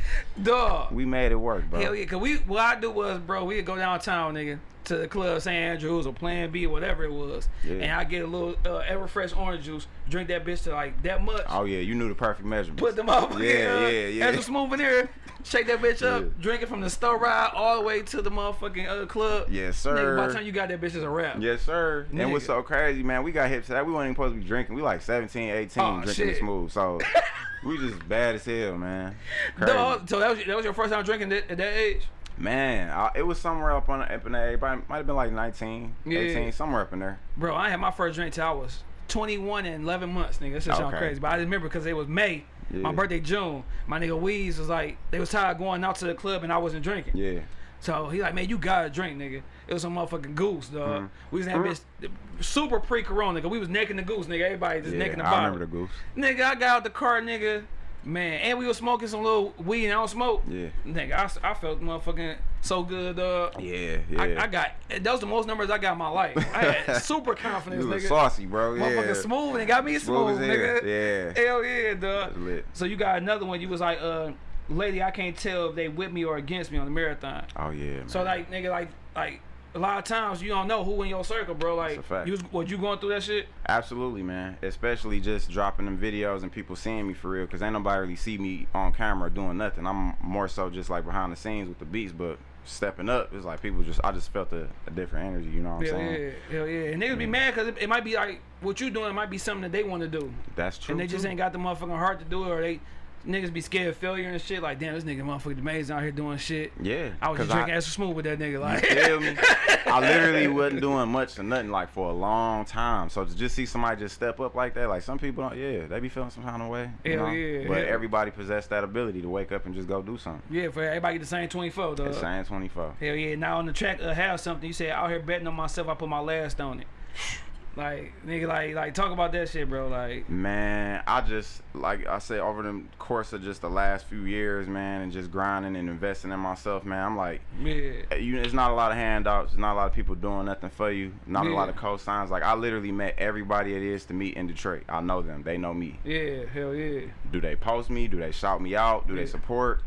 Dog, We made it work, bro. hell yeah, cause we what I do was, bro, we'd go downtown, nigga, to the club, St. Andrews or Plan B, or whatever it was, Yeah. and I get a little uh, Everfresh orange juice, drink that bitch to like that much. Oh yeah, you knew the perfect measurement. put them up. Yeah, yeah, yeah. Extra smooth in there. Shake that bitch up. Yeah. Drink it from the store ride all the way to the motherfucking uh, club. Yes, Nigga, by the time you got that bitch, it's a wrap. Yes, sir. And what's Nigga. so crazy, man, we got hip to that. We weren't even supposed to be drinking. We like 17, 18 Oh, drinking shit. the smooth. So we just bad as hell, man. Crazy. Dog, so that was that was your first time drinking that, at that age. Man, I, it was somewhere up on up in there. Might have been like 19, Yeah. 18, somewhere up in there. Bro, I had my first drink till I was 21 and 11 months, nigga. That shit sound Okay. crazy, but I just remember because it was May. My birthday June. My nigga Weez was like, they was tired of going out to the club and I wasn't drinking. Yeah. So he like, man, you gotta drink, nigga. It was some motherfucking goose, dog. Mhm. We was in that bitch super pre-corona, nigga. We was necking the goose, nigga. Everybody just yeah. necking the I remember the goose. Nigga, I got out the car, nigga. Man, and we was smoking some little weed and I don't smoke. Yeah. Nigga, I, I felt motherfucking so good, dog. Yeah, yeah. I, I got, that was the most numbers I got in my life. I had super confidence, nigga. saucy, bro. Motherfucking Yeah. smooth and got me smooth, Smooth nigga. Yeah. Hell yeah, dog. So you got another one, you was like, uh, lady, I can't tell if they with me or against me on the marathon. Oh yeah. Man. So like nigga, like like a lot of times you don't know who in your circle, bro. Like a fact. you was what you going through that shit? Absolutely, man. Especially just dropping them videos and people seeing me for real, cause ain't nobody really see me on camera doing nothing. I'm more so just like behind the scenes with the beats, but stepping up, it's like people just I just felt a, a different energy. You know what I'm Hell saying? yeah, hell yeah. And niggas be mad because it, it might be like what you doing might be something that they want to do, That's true. and they just too. ain't got the motherfucking heart to do it, or they niggas be scared of failure and shit. Like damn, this nigga motherfucking amazing out here doing shit. Yeah. I was just drinking extra smooth with that nigga. Like You feel me? I literally wasn't doing much or nothing like for a long time. So to just see somebody just step up like that, like some people don't, yeah, they be feeling some kind of way. you Hell know? yeah, But hell. everybody possess that ability to wake up and just go do something. yeah, for everybody the same twenty four, dog. It's saying 24. Hell yeah. Now on the track, uh, have something. You said out here betting on myself. I put my last on it. Like nigga, like like talk about that shit, bro. Like Man, I just like I said over the course of just the last few years, man, and just grinding and investing in myself, man. I'm like, yeah, eh, you, it's not a lot of handouts. There's not a lot of people doing nothing for you. Not a lot of co-signs. Like I literally met everybody it is to meet in Detroit. I know them. They know me. yeah, hell yeah. Do they post me? Do they shout me out? Do Yeah. they support?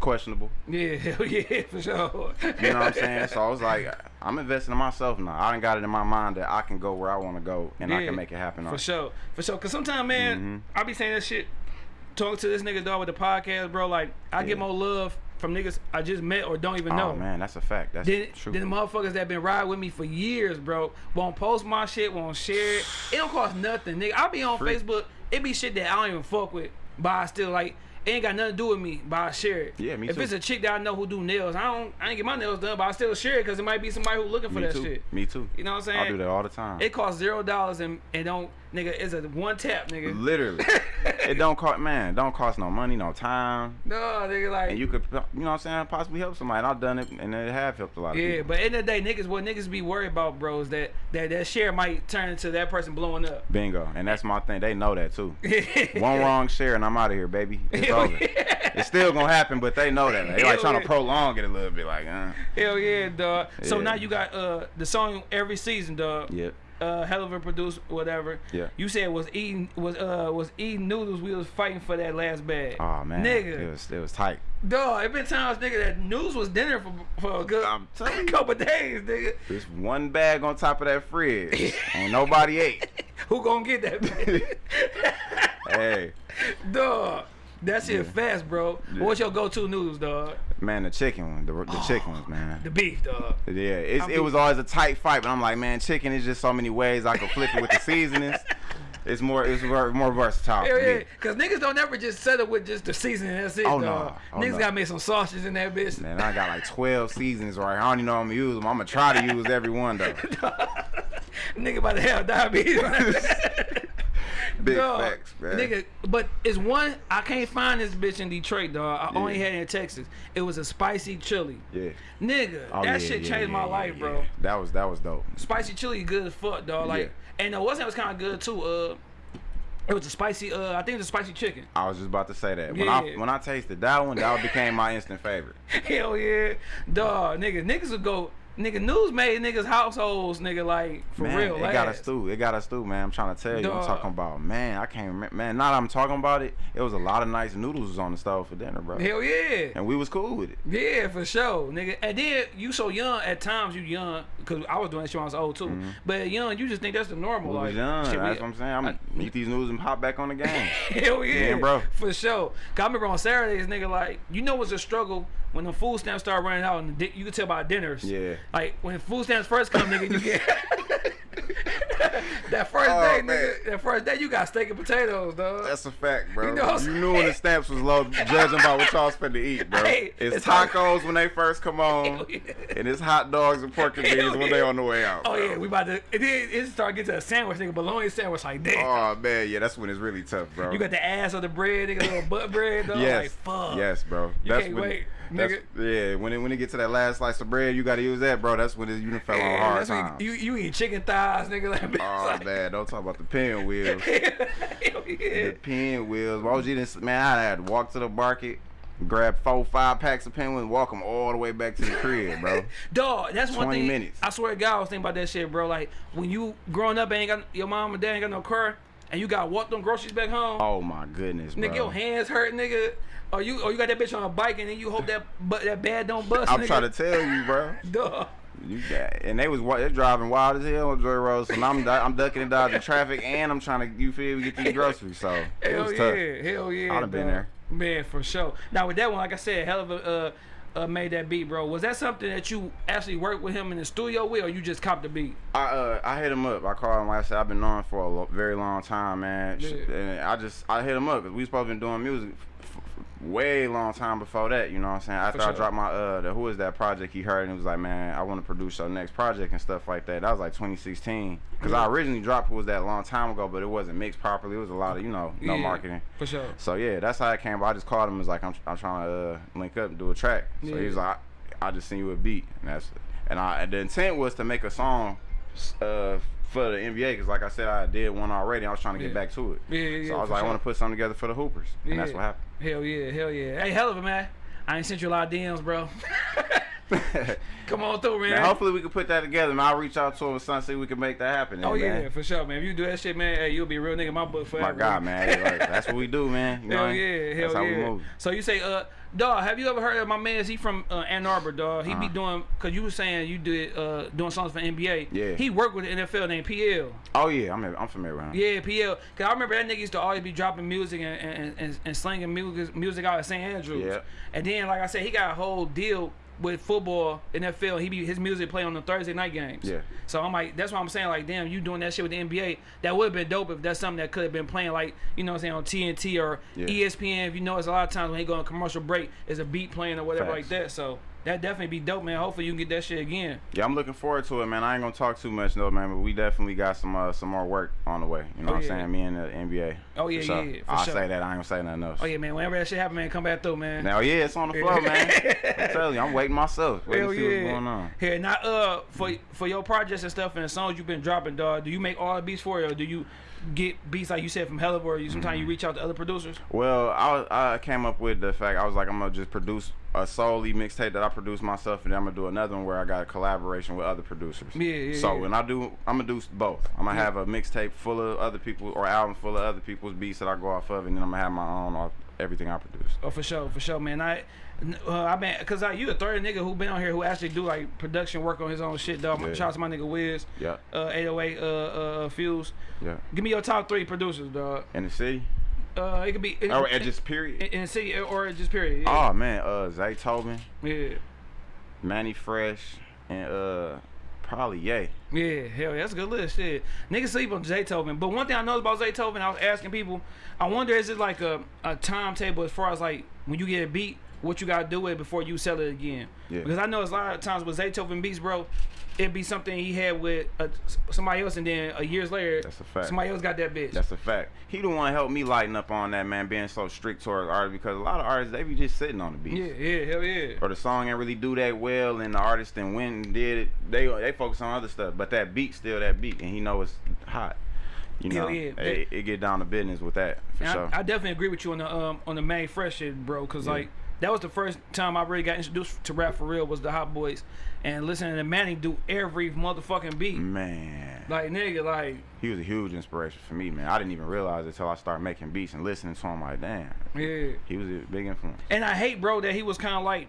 questionable. Yeah, hell yeah, for sure. You know what I'm saying? So I was like, I'm investing in myself now. I done got it in my mind that I can go where I want to go and I can make it happen. For sure, for sure. Cause sometimes, man, Mm-hmm. I be saying that shit. Talk to this nigga dog with the podcast, bro. Like I get more love from niggas I just met or don't even know. Oh man, that's a fact. That's Then, true. then the motherfuckers that been riding with me for years, bro, won't post my shit, won't share it. It don't cost nothing, nigga. I be on Free. Facebook. It be shit that I don't even fuck with, but I still like. It ain't got nothing to do with me, but I share it. Yeah, me if too. it's a chick that I know who do nails, I don't. I ain't get my nails done, but I still share it because it might be somebody who looking for Me that too. shit. Me too. You know what I'm saying? I do that all the time. It costs zero dollars and it don't nigga. It's a one tap, nigga. Literally, it don't cost man. Don't cost no money, no time, No, nigga, like and you could, you know what I'm saying, possibly help somebody. And I've done it, and it have helped a lot of people. Yeah, but in the day, niggas, what niggas be worried about, bro, is that that that share might turn into that person blowing up. Bingo, and that's my thing. They know that too. One wrong share, and I'm out of here, baby. It's over. It's still gonna happen, but they know that. They like trying yeah. to prolong it a little bit, like, uh, Hell yeah, dog. So Yeah. now you got uh the song every season, dog. yep, Uh, Helluva produce, whatever. Yeah. You said was eating was uh was eating noodles. We was fighting for that last bag. oh man, nigga, it was it was tight. dog. It been times, nigga, that noodles was dinner for for a good I'm telling couple days, nigga. There's one bag on top of that fridge, and nobody ate. Who gonna get that? bag? Hey, dog. That it fast, bro. Yeah. What's your go-to noodles, dog? man, the chicken one, the, the oh, chicken ones, man. The beef, dog. Yeah, it's, it was always a tight fight, but I'm like, man, chicken is just so many ways I can flip it with the seasonings. It's more, it's more, more versatile. Hell for me. yeah, cause niggas don't ever just settle with just the seasoning. That's it, Oh, no. dog. Oh, niggas no. gotta make some sausages in that bitch. Man, I got like 12 seasons right. I don't even know I'm gonna use them. I'm gonna try to use every one though. Nigga about to have diabetes. Big Dog, facts, man. Nigga, but it's one I can't find this bitch in Detroit, dog. I Yeah. only had it in Texas. It was a spicy chili. Yeah. Nigga, Oh, that yeah, shit yeah, changed yeah, my yeah, life, yeah. bro. That was that was dope. Spicy chili good as fuck, dog. Like, and the what's that was kind of good too. Uh, it was a spicy. Uh, I think it was a spicy chicken. I was just about to say that. When I when I tasted that one, that became my instant favorite. Hell yeah, dog. Nigga, niggas would go. Nigga, news made niggas households, nigga, like for man, real. it got us through. It got us through, man. I'm trying to tell you. I'm talking about, man. I can't remember, man. Now that I'm talking about it, it was a lot of nice noodles on the stove for dinner, bro. Hell yeah. And we was cool with it. Yeah, for sure, nigga. And then you so young. At times you young, cause I was doing that shit when I was old too. Mm-hmm. But young, you just think that's the normal. We like, young. shit, we- That's what I'm saying. I'm gonna eat these noodles and hop back on the game. Hell yeah, Yeah, bro. For sure. Cause I remember on Saturdays, nigga, like you know it's a struggle when the food stamps start running out, and you can tell by dinners. Yeah. Like when food stamps first come, nigga, you get that first Oh, day, man. nigga. That first day, you got steak and potatoes, dog. That's a fact, bro. You You, know what I'm knew when the stamps was low, judging by what y'all spend to eat, bro. Hey, it's, it's tacos when they first come on, oh, yeah. and it's hot dogs and pork and beans when yeah. they on the way out. Oh bro. yeah, we about to. It then it start getting to a sandwich, nigga, bologna sandwich, like damn. Oh man, yeah, that's when it's really tough, bro. You got the ass of the bread, nigga, little butt bread, dog. yes, Like, fuck. yes, bro. You that's can't when, wait, nigga. Yeah, when it when it get to that last slice of bread, you got to use that, bro. That's when it, you done fell on Yeah, hard that's when times. you, you eat chicken thighs, nigga. Like, oh like, man, don't talk about the pinwheels. Yeah. the pinwheels. Why was you didn't? Man, I had to walk to the market, grab four, five packs of pinwheels, walk them all the way back to the crib, bro. Dog, that's one 20 thing. minutes. I swear to God, I was thinking about that shit, bro. Like when you growing up, ain't got your mom and dad ain't got no car, and you got to walk them groceries back home. Oh my goodness, bro. Nigga, your hands hurt, nigga. Or you, or you got that bitch on a bike, and then you hope that, but that bad don't bust. I'm nigga. trying to tell you, bro. Dog. You got, and they was wa- they driving wild as hell on Joy Road, so now I'm I'm ducking and dodging traffic, and I'm trying to you feel get these groceries. So it Hell was yeah, tough. hell yeah. I'd have been there. Man, for sure. Now with that one, like I said, Helluva uh, uh, made that beat, bro. Was that something that you actually worked with him in the studio with, or you just copped the beat? I uh I hit him up. I called him. Like I said, I've been knowing for a very long time, man. Yeah. And I just I hit him up because we supposed to been doing music way long time before that. You know what I'm saying? After I dropped my uh the who is that project he heard and he was like, man, I want to produce your next project and stuff like that. That was like 2016. Because I originally dropped who was that a long time ago, but it wasn't mixed properly. It was a lot of you know no Yeah, marketing. For sure. So yeah, that's how it came. But I just called him. and Was like, I'm, I'm trying to uh, link up and do a track. So he was like, I, I just send you a beat, and that's and I and the intent was to make a song uh, for the NBA because like I said, I did one already. I was trying to get Yeah. back to it. Yeah, yeah, So I was like, I want to put something together for the Hoopers, and that's what happened. Hell yeah, hell yeah. Hey, Helluva man. I ain't sent you a lot of DMs, bro. Come on through, man. Man, hopefully we can put that together, man. I'll reach out to him son, see if we can make that happen. oh yeah, man. for sure, man. If you do that shit, man, hey, you'll be a real nigga in my book forever. My God, man. Like, that's what we do, man. You know, Hell yeah, hell that's how yeah. we move. So you say, uh, dog, have you ever heard of my man? He from uh, Ann Arbor, dog. He be Uh-huh. doing, cause you were saying you did uh doing songs for NBA. Yeah. He worked with the NFL named PL. Oh yeah, I'm I'm familiar with him. Yeah, PL. Cause I remember that nigga used to always be dropping music and and, and, and slinging music music out at St. Andrews. Yeah. And then, like I said, he got a whole deal with football NFL. He be his music play on the Thursday night games. Yeah. So I'm like, that's why I'm saying like, damn, you doing that shit with the NBA? That would have been dope if that's something that could have been playing like, you know, what I'm saying on TNT or Yeah. ESPN. If you notice, a lot of times when he go on commercial break, is a beat playing or whatever Facts. like that. So that definitely be dope, man. Hopefully you can get that shit again. Yeah, I'm looking forward to it, man. I ain't gonna talk too much though, man, but we definitely got some uh, some more work on the way. You know Oh, what yeah. I'm saying? Me and the NBA. Oh, yeah, sure. yeah, for I'll sure. say that. I ain't gonna say nothing else. Oh yeah, man. Whenever that shit happen, man, come back through, man. Now, yeah, it's on the floor, man. I'm telling you, I'm waiting myself. Waiting Hell to see yeah. what's going on. Here, now, uh, for for your projects and stuff and the songs you've been dropping, dog. Do you make all the beats for it, or do you get beats like you said from Hella, or you sometimes you Mm-hmm. reach out to other producers? Well, I, I came up with the fact I was like, I'm gonna just produce a solely mixtape that I produce myself, and then I'm gonna do another one where I got a collaboration with other producers. Yeah, yeah, So yeah. when I do, I'm gonna do both. I'm gonna Yeah. have a mixtape full of other people or album full of other people's beats that I go off of, and then I'm gonna have my own off everything I produce. Oh, for sure, for sure, man. I, uh, I been, cause I, you the third nigga who been on here who actually do like production work on his own shit, dog. Yeah. Shout out to my nigga Wiz, Yeah, uh, 808, uh, uh, Fuse. yeah. Give me your top three producers, dog. In the city, Uh, it could be in, or at just period. in, in the city or just period. Yeah. Oh man, uh, Zaytoven, yeah. Mannie Fresh, and uh, probably Ye. Yeah, hell yeah, that's a good list. Shit. Niggas sleep on Zaytoven. But one thing I know about Zaytoven, I was asking people, I wonder is it like a, a timetable as far as like when you get a beat, what you gotta do with it before you sell it again? Yeah. Because I know it's a lot of times with Zaytoven beats, bro, it'd be something he had with uh, somebody else and then a years later, That's a fact. somebody else got that bitch. That's a fact. He the one helped me lighten up on that man being so strict towards artists because a lot of artists they be just sitting on the beat. yeah, yeah, hell yeah. Or the song ain't really do that well, and the artist then went and did it. They they focus on other stuff, but that beat still that beat, and he know it's hot. You know, yeah. it, it get down to business with that for And sure. I, I definitely agree with you on the um on the Mannie Fresh shit, bro. Cause Yeah. like that was the first time I really got introduced to rap for real was the Hot Boys, and listening to Mannie do every motherfucking beat. man, Like nigga, like he was a huge inspiration for me, man. I didn't even realize it until I started making beats and listening to him. Like, damn, yeah. he was a big influence. And I hate, bro, that he was kind of like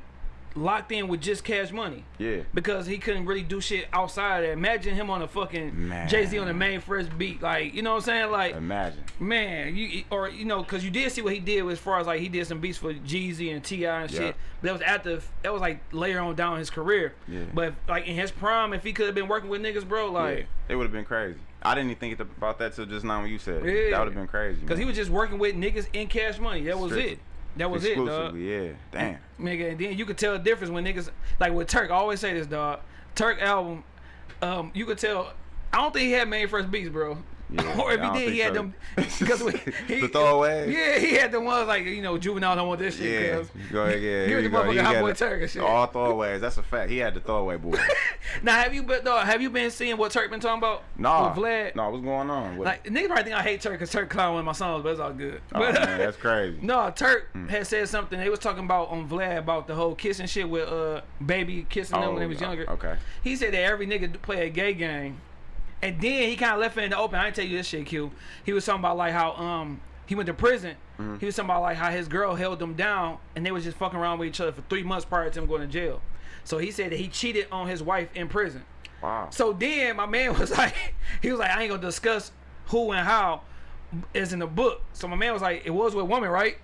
locked in with just Cash Money Yeah, because he couldn't really do shit outside of that. Imagine him on a fucking. Jay Z on the Mannie Fresh beat, like you know what I'm saying, like. imagine. Man, you or you know, cause you did see what he did as far as like he did some beats for Jeezy and T.I. and shit. Yeah. But that was after that was like later on down his career. Yeah. But like in his prime, if he could have been working with niggas, bro, yeah, like, it would have been crazy. I didn't even think about that till just now when you said it. Yeah. That would have been crazy. cause he was just working with niggas in Cash Money. That was Strictly. it. That was it, dog. Yeah, damn. Nigga, and then you could tell the difference when niggas like with Turk. I always say this, dog. Turk album, um, you could tell. I don't think he had Mannie Fresh beats, bro. Yeah, or if he did, he had so. them because he, The throwaways? Yeah, he had the ones like you know juvenile don't want this shit. Yeah, go ahead. Yeah, Give here it you the He Hot Boy. Turk and shit. All throwaways. That's a fact. He had the throwaway boy. Now have you been dog, have you been seeing what Turk been talking about? Nah, with Vlad. nah. What's going on? What, Like niggas probably think I hate Turk because Turk clown one of my songs, but it's all good. oh, but, man, that's crazy. No, Turk had said something. They was talking about on Vlad about the whole kissing shit with uh baby kissing them when they was Oh, younger. Okay. He said that every nigga play a gay game, and then he kind of left it in the open. I ain't tell you this shit, Q. He was talking about like how um he went to prison. Mm-hmm. He was talking about like how his girl held him down, and they was just fucking around with each other for three months prior to him going to jail. So he said that he cheated on his wife in prison. Wow. So then my man was like, he was like, I ain't gonna discuss who and how is in the book. So my man was like, it was with woman, right?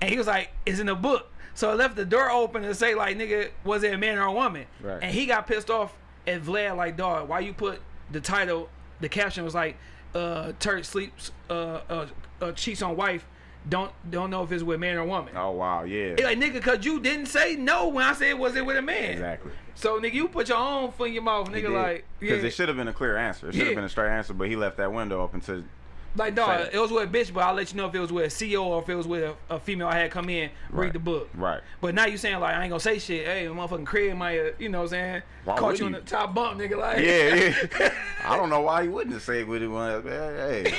And he was like, it's in the book. So I left the door open to say like, nigga, was it a man or a woman? Right. And he got pissed off at Vlad like, dog, why you put the title? The caption was like, uh, Turk sleeps, uh, uh, uh cheats on wife. Don't don't know if it's with man or woman. Oh wow. Yeah. He like nigga, cause you didn't say no when I said was it with a man. Exactly. So nigga, you put your own foot in your mouth, nigga. Like because yeah. it should have been a clear answer. It should have Yeah. been a straight answer, but he left that window open to. Like Say dog, it. it was with a bitch, but I'll let you know if it was with a CEO or if it was with a, a female I had come in read Right. the book. Right. But now you saying like I ain't gonna say shit. Hey, motherfucking crib might, uh, you know what I'm saying? Why Caught you on the top bump, nigga. Like Yeah, yeah. I don't know why he wouldn't have said what he wanted. Hey, hey,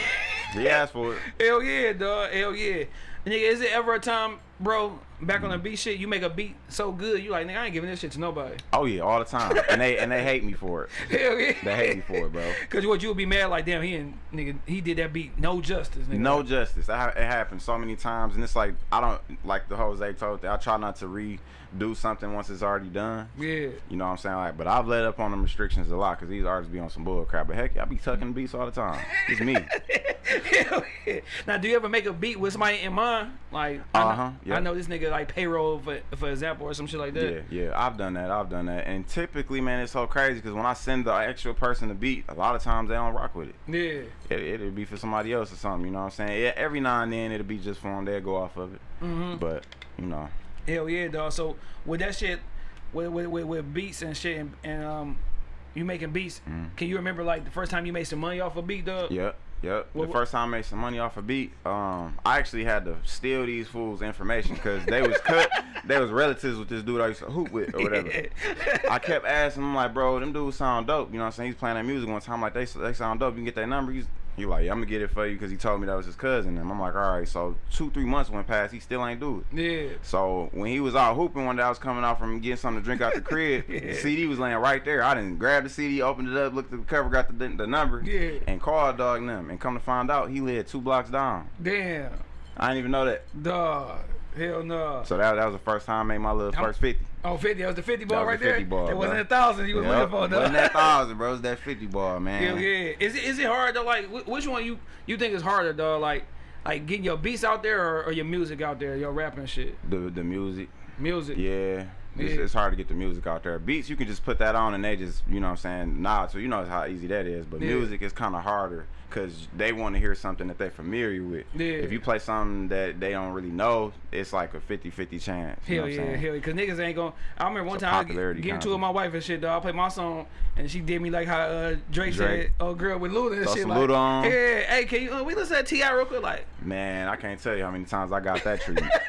he asked for it. Hell yeah, dog. Hell yeah. Nigga, is it ever a time, bro, back on the beat shit, you make a beat so good, you like, nigga, I ain't giving this shit to nobody. Oh yeah, all the time, and they and they hate me for it. Hell yeah. They hate me for it, bro. Cause what you would be mad like, damn, he and nigga, he did that beat, no justice, nigga. No justice. It happens so many times, and it's like I don't like the Jose told. that I try not to redo something once it's already done. Yeah. You know what I'm saying? Like, but I've let up on them restrictions a lot because these artists be on some bull crap. But heck, I be tucking beats all the time. It's me. Now, do you ever make a beat with somebody in mind? Like, I know- Uh-huh, yeah. I know this nigga like payroll for for example or some shit like that. Yeah, yeah, I've done that. I've done that. And typically, man, it's so crazy because when I send the actual person the beat, a lot of times they don't rock with it. Yeah. it it'll be for somebody else or something. You know what I'm saying? Yeah, every now and then it'll be just for them. They'll go off of it. Mm -hmm. But you know, Hell yeah, dog. So with that shit, with with, with, with beats and shit, and, and um, you making beats. Mhm. Can you remember like the first time you made some money off a beat, dog? Yep, yep. Well, the first time I made some money off a beat, um, I actually had to steal these fools' information because they was cut. they was relatives with this dude I used to hoop with or whatever. I kept asking him like, bro, them dudes sound dope. You know what I'm saying? He's playing that music one time, like they they sound dope. You can get their number. He's he like, yeah, I'm gonna get it for you because he told me that was his cousin. And I'm like, all right. So two three months went past. He still ain't do it. yeah. So when he was out hooping one day, I was coming out from getting something to drink out the crib. The CD was laying right there. I didn't grab the CD, opened it up, looked at the cover, got the the number, Yeah. and called dog them. And come to find out, he lived two blocks down. Damn. I didn't even know that. Dog. Hell no. So that, that was the first time I made my little How- first fifty. Oh, 50. That was the 50 ball right the 50 there? ball, That wasn't a thousand you was looking Yep. for, dog. Wasn't that thousand, bro? It was that fifty ball, man. Hell yeah. Is it is it hard to like which one you you think is harder, dog? Like like getting your beats out there or, or your music out there, your rapping shit. The the music, Music. yeah. It's, Yeah. it's hard to get the music out there. Beats, you can just put that on and they just, you know what I'm saying, nod. So you know how easy that is. But Yeah. music is kind of harder because they want to hear something that they're familiar with. Yeah. If you play something that they don't really know, it's like a 50-50 chance. You know Hell what I'm yeah, saying? hell yeah. Cause niggas ain't gonna. I remember one time I popularity get into it with my wife and shit, dog. I played my song and she did me like how uh, Drake, Drake. said, "Oh girl with Luda and Throw shit." some Like, Luda on. yeah, hey, can you uh, we listen to T.I. real quick? Like, Man, I can't tell you how many times I got that treatment.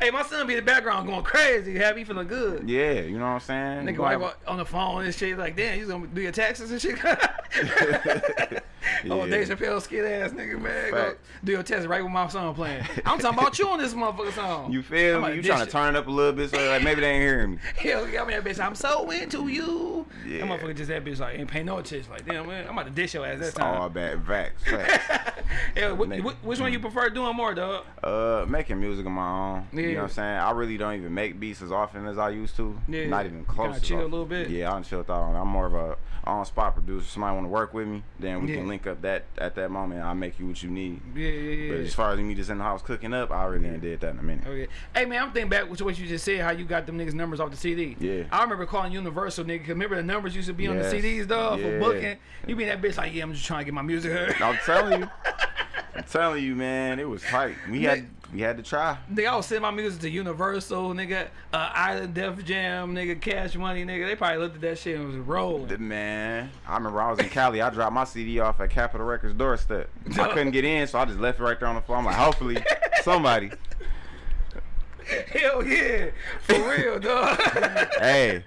hey, my son be in the background going crazy, have me feeling good. yeah, you know what I'm saying? Nigga, Like- on the phone and shit, like, damn, you gonna do your taxes and shit? Oh, Yeah. Dave Chappelle skid ass nigga, man. Go do your test right with my song playing. I'm talking about you on this motherfucker song. You feel me? You trying to turn it up a little bit so like maybe they ain't hearing me. Hell, got me that bitch. I'm so into you. Yeah. That motherfucker just that bitch like ain't paying no attention. Like damn man, I'm about to dish your ass that It's all bad facts. yeah, wh- which one you prefer doing more, dog? Uh, making music of my own. You know what I'm saying? I really don't even make beats as often as I used to. Yeah. Not even close. chill a often. little bit. Yeah, I done chilled out. I'm more of a on spot producer. Somebody want to work with me, then we Yeah. can link up that at that moment. I'll make you what you need. Yeah, yeah, yeah. But as far as me just in the house cooking up, I already done did that in a minute. Oh yeah. Hey man, I'm thinking back to what you just said, how you got them niggas numbers off the CD. Yeah. I remember calling Universal nigga. 'cause remember the numbers used to be on the Yes. CDs, dog, for booking. You be that bitch like, yeah, I'm just trying to get my music heard. I'm telling you, I'm telling you, man, it was tight. We had we had to try. Nigga, I was sending my music to Universal, nigga, uh, Island Def Jam, nigga, Cash Money, nigga. They probably looked at that shit and was rolling. Man, I remember I was in Cali. I dropped my CD off at Capitol Records doorstep. I couldn't get in, so I just left it right there on the floor. I'm like, hopefully somebody. Hell yeah, for real, dog. Hey,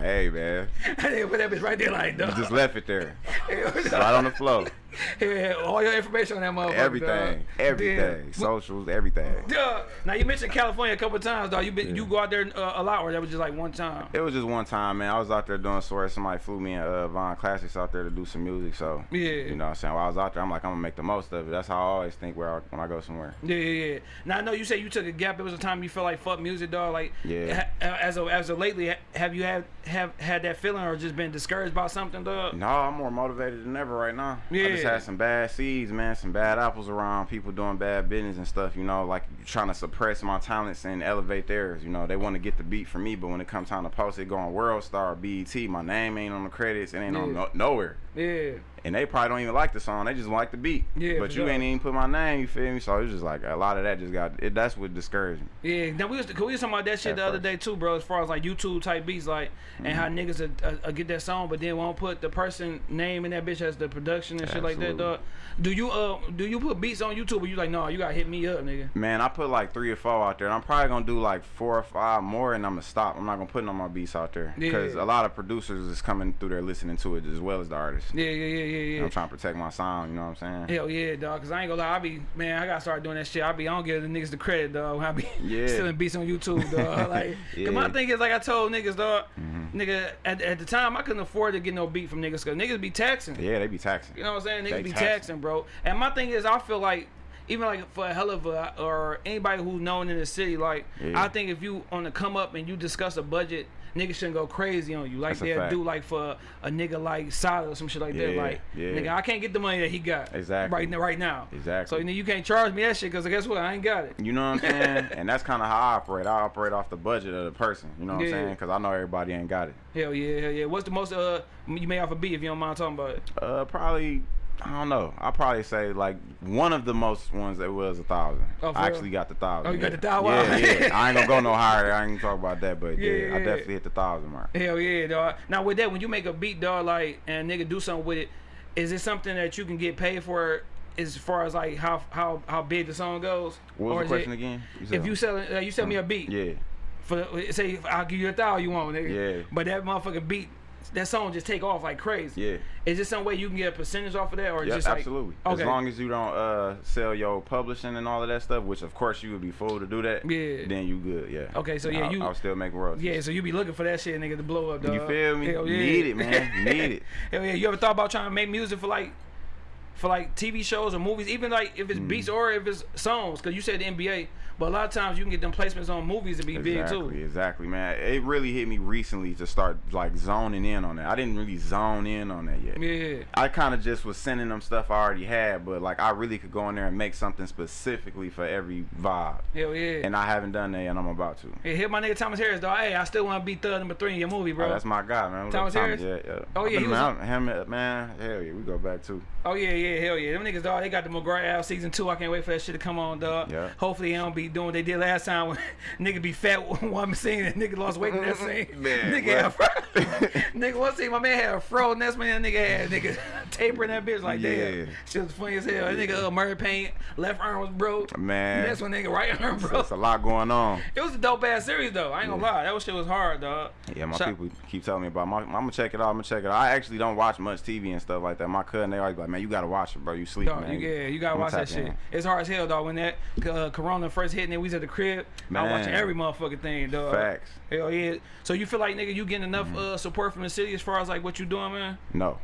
hey, man, I didn't put that bitch right there like, dog. just left it there, right on the floor. Yeah, all your information on that motherfucker. Everything, dog. everything, socials, everything. Duh. Now you mentioned California a couple of times, dog. You been you go out there uh, a lot, or that was just like one time? It was just one time, man. I was out there doing swear somebody flew me and uh, Von Classics out there to do some music. So Yeah. you know, what I'm saying while I was out there, I'm like, I'm gonna make the most of it. That's how I always think where I, when I go somewhere. Yeah, yeah, yeah. Now I know you said you took a gap. It was a time you felt like fuck music, dog. Like, Yeah. ha- as of as of lately, have you had have had that feeling or just been discouraged by something, dog? No, I'm more motivated than ever right now. I just had some bad seeds, man, some bad apples around, people doing bad business and stuff, you know, like trying to suppress my talents and elevate theirs. You know, they want to get the beat from me, but when it comes time to post it, go on World Star, BET, my name ain't on the credits, it ain't on no, nowhere. Yeah. And they probably don't even like the song, they just like the beat. Yeah, But you sure. ain't even put my name, you feel me? So it's just like a lot of that just got, it, that's what discouraged me. Yeah, now we was, we was talking about that shit At the other day too, bro. As far as like YouTube type beats, like, and how Mm-hmm. niggas uh, uh, uh, get that song, but then won't put the person name in that bitch as the production and shit like that, dog. Do you uh do you put beats on YouTube, or you like, no, you gotta hit me up, nigga? Man, I put like three or four out there, and I'm probably gonna do like four or five more, and I'm gonna stop. I'm not gonna put no more beats out there because Yeah. a lot of producers is coming through there listening to it as well as the artists. Artist. Yeah, yeah, yeah, yeah, yeah. I'm trying to protect my sound. You know what I'm saying? Hell yeah, dog. Cause I ain't gonna lie, I be man, I gotta start doing that shit. I be I don't give the niggas the credit, dog. I be Yeah. stealing beats on YouTube, dog. Like, Yeah. cause my thing is like I told niggas, dog. Mhm. Nigga, at, at the time I couldn't afford to get no beat from niggas, cause niggas be taxing. Yeah, they be taxing. You know what I'm saying? Niggas They be taxing. taxing, bro. And my thing is, I feel like even like for a Helluva or anybody who's known in the city, like Yeah. I think if you on the come up and you discuss a budget, niggas shouldn't go crazy on you. Like That's they'll do like for a nigga like Sada or some shit like that. Yeah, Like yeah. nigga, I can't get the money that he got. Exactly. Right now, right now. Exactly. So you, know, you can't charge me that shit because guess what? I ain't got it. You know what I'm saying? and that's kind of how I operate. I operate off the budget of the person. You know what Yeah. I'm saying? Because I know everybody ain't got it. Hell yeah, hell yeah. What's the most uh you made off a beat if you don't mind talking about it? Uh, probably. I don't know. I'll probably say like one of the most ones that was a thousand. Oh, I real? actually got the thousand. Oh, you got the thou- wow. Yeah, yeah. I ain't gonna go no higher. I ain't gonna talk about that, but Yeah, yeah, I definitely hit the thousand mark. Hell yeah, dog. Now with that, when you make a beat, dog, like and nigga do something with it, is it something that you can get paid for? As far as like how how how big the song goes, What was the question it- again? If you sell uh, you sell me a beat, Yeah. for say I'll give you a thousand you want, nigga. Yeah. But that motherfucking beat, that song just take off like crazy. Yeah. Is there some way you can get a percentage off of that, or Yep, just like absolutely. Okay. As long as you don't uh, sell your publishing and all of that stuff, which of course you would be fool to do that. Yeah. Then you good. Yeah. Okay, so yeah, I'll, you- I'll still make royalties. yeah, so you be looking for that shit, nigga, to blow up, dog. You feel me? Hell yeah. need it, man. You need it. Hell yeah. You ever thought about trying to make music for like, for like TV shows or movies, even like if it's Mm. beats or if it's songs? Cause you said the NBA, but a lot of times you can get them placements on movies and be big too. exactly, man. It really hit me recently to start like zoning in on that. I didn't really zone in on that yet. Yeah. I kind of just was sending them stuff I already had, but like I really could go in there and make something specifically for every vibe. Hell yeah. And I haven't done that, and I'm about to. Hey, hit my nigga Thomas Harris, though. Hey, I still want to be thug number three in your movie, bro. Oh, that's my guy, man. What Thomas Harris? Yeah, yeah. Oh, yeah, he was- him, man. Hell yeah, we go back too. Oh yeah, yeah, hell yeah. Them niggas, dog, they got the McGraw Al season two. I can't wait for that shit to come on, dog. Yeah. Hopefully they don't be doing what they did last time when nigga be fat one scene and nigga lost weight in that scene. Man, nigga had a fro. nigga one scene, my man had a fro, and that's when that nigga had nigga tapering that bitch like Yeah. damn. Shit was funny as hell. That nigga uh, Murray Paint, left arm was broke. Man. That's when nigga right arm broke. It's a lot going on. It was a dope ass series though. I ain't gonna Yeah. lie, that was shit was hard, dog. Yeah, my Shout- people keep telling me about. My, I'm gonna check it out. I'm gonna check it out. I actually don't watch much TV and stuff like that. My cousin, they always like, man, you gotta watch it, bro. You sleep, Dog, man. you, yeah, you gotta I'ma watch that shit. in. It's hard as hell, dog. When that uh, Corona first hit and then we was at the crib, I was watching every motherfucking thing, dog. Facts. Hell yeah. So you feel like nigga, you getting enough Mm-hmm. uh, support from the city as far as like what you doing, man? No,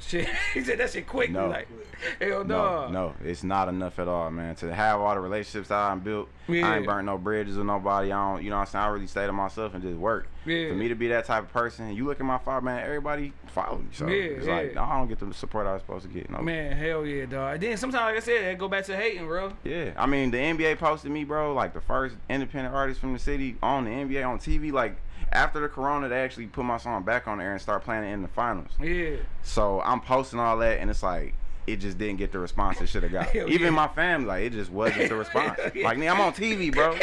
Shit, he said that shit quick. No. Like, hell no, no. no. It's not enough at all, man. To have all the relationships I built, Yeah. I ain't burnt no bridges with nobody. I don't, you know what I'm saying? I really stay to myself and just work. Yeah. For me to be that type of person, you look at my fire, man, everybody follow me. So Yeah, it's like, yeah. I don't get the support I was supposed to get. No. Man, hell yeah, dog. And then sometimes, like I said, it go back to hating, bro. Yeah, I mean the NBA posted me, bro, like the first independent artist from the city on the NBA on TV. Like after the Corona, they actually put my song back on air and start playing it in the finals. Yeah. So I'm posting all that, and it's like it just didn't get the response it should have got. Hell Even yeah. my family, like it just wasn't the response. yeah. Like, nigga, I'm on TV, bro.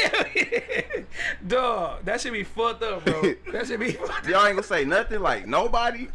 dog, that should be fucked up, bro. that should be fucked Y'all ain't gonna say nothing. Like nobody.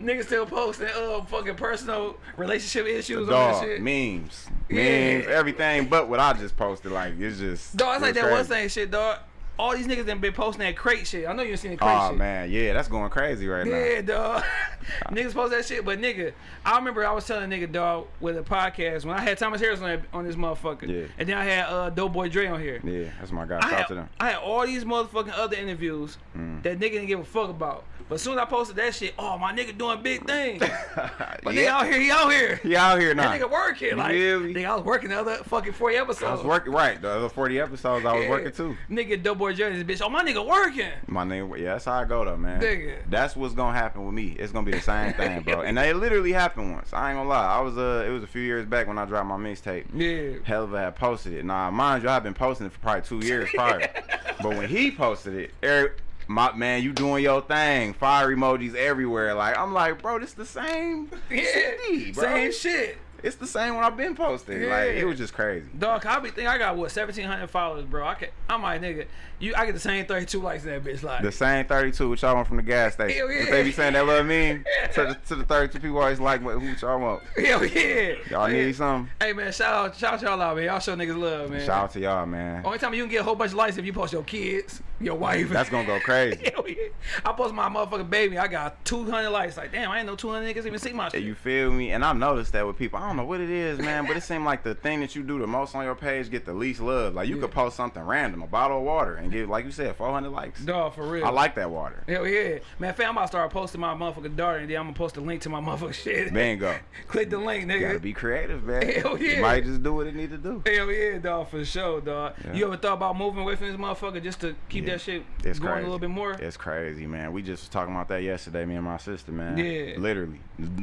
Niggas still posting uh fucking personal relationship issues on Dog, that shit. memes, Yeah. memes, everything. But what I just posted, like it's just. Dog, it's like it's that one thing shit, dog. All these niggas done been posting that crate shit. I know you seen the crate Oh shit. man, yeah, that's going crazy right now. Yeah, dog. Niggas post that shit, but nigga, I remember I was telling a nigga, dog, with a podcast when I had Thomas Harris on, that, on this motherfucker. Yeah. And then I had uh, Doughboy Dre on here. Yeah, that's my guy. I had, them. I had all these motherfucking other interviews Mm. that nigga didn't give a fuck about. But soon as I posted that shit, oh, my nigga doing big things. But nigga out here, he out here. He out here now. That nigga working. Like, me? nigga, I was working the other fucking 40 episodes. I was working right. The other forty episodes, I was Yeah. working too. Nigga, This bitch. Oh, my nigga working. My nigga, yeah, that's how I go though, man. Nigga. That's what's gonna happen with me. It's gonna be the same thing, bro. And it literally happened once. I ain't gonna lie. I was uh, it was a few years back when I dropped my mixtape. Yeah. Helluva had posted it. Now, mind you, I've been posting it for probably two years prior. but when he posted it, Eric, my man, you doing your thing. Fire emojis everywhere. Like I'm like, bro, this the same Yeah. CD, bro. Same shit. It's the same when I've been posting. Like Yeah. it was just crazy. Dog, I be think I got what seventeen hundred followers, bro. I can, I'm like nigga, you I get the same thirty two likes in that bitch. Like, The same 32 which y'all want from the gas station. Hell yeah. But they be saying that love me. To the, to the 32 people always like what who y'all want. hell yeah. Y'all need something? Hey man, shout out, shout out y'all out, man. Y'all show niggas love, man. Shout out to y'all, man. Only time you can get a whole bunch of likes if you post your kids. Your wife. That's gonna go crazy. Hell yeah. I post my motherfucking baby. I got 200 likes. Like, damn, I ain't know 200 niggas even see my shit. You feel me? And I've noticed that with people. I don't know what it is, man, but it seems like the thing that you do the most on your page get the least love. Like you Yeah. could post something random, a bottle of water, and get like you said, 400 likes. Dog, for real. I like that water. Hell yeah. Man, fam, I'm about to start posting my motherfucking daughter and then I'm gonna post a link to my motherfucking shit. Bingo. Click the link, You gotta be creative, man. Hell yeah. You might just do what it need to do. Hell yeah, dog, for sure, dog. Yeah. You ever thought about moving away from this motherfucker just to keep Yeah. that shit It's going crazy. a little bit more? It's crazy, man. We just was talking about that yesterday, me and my sister, man. Yeah. Literally,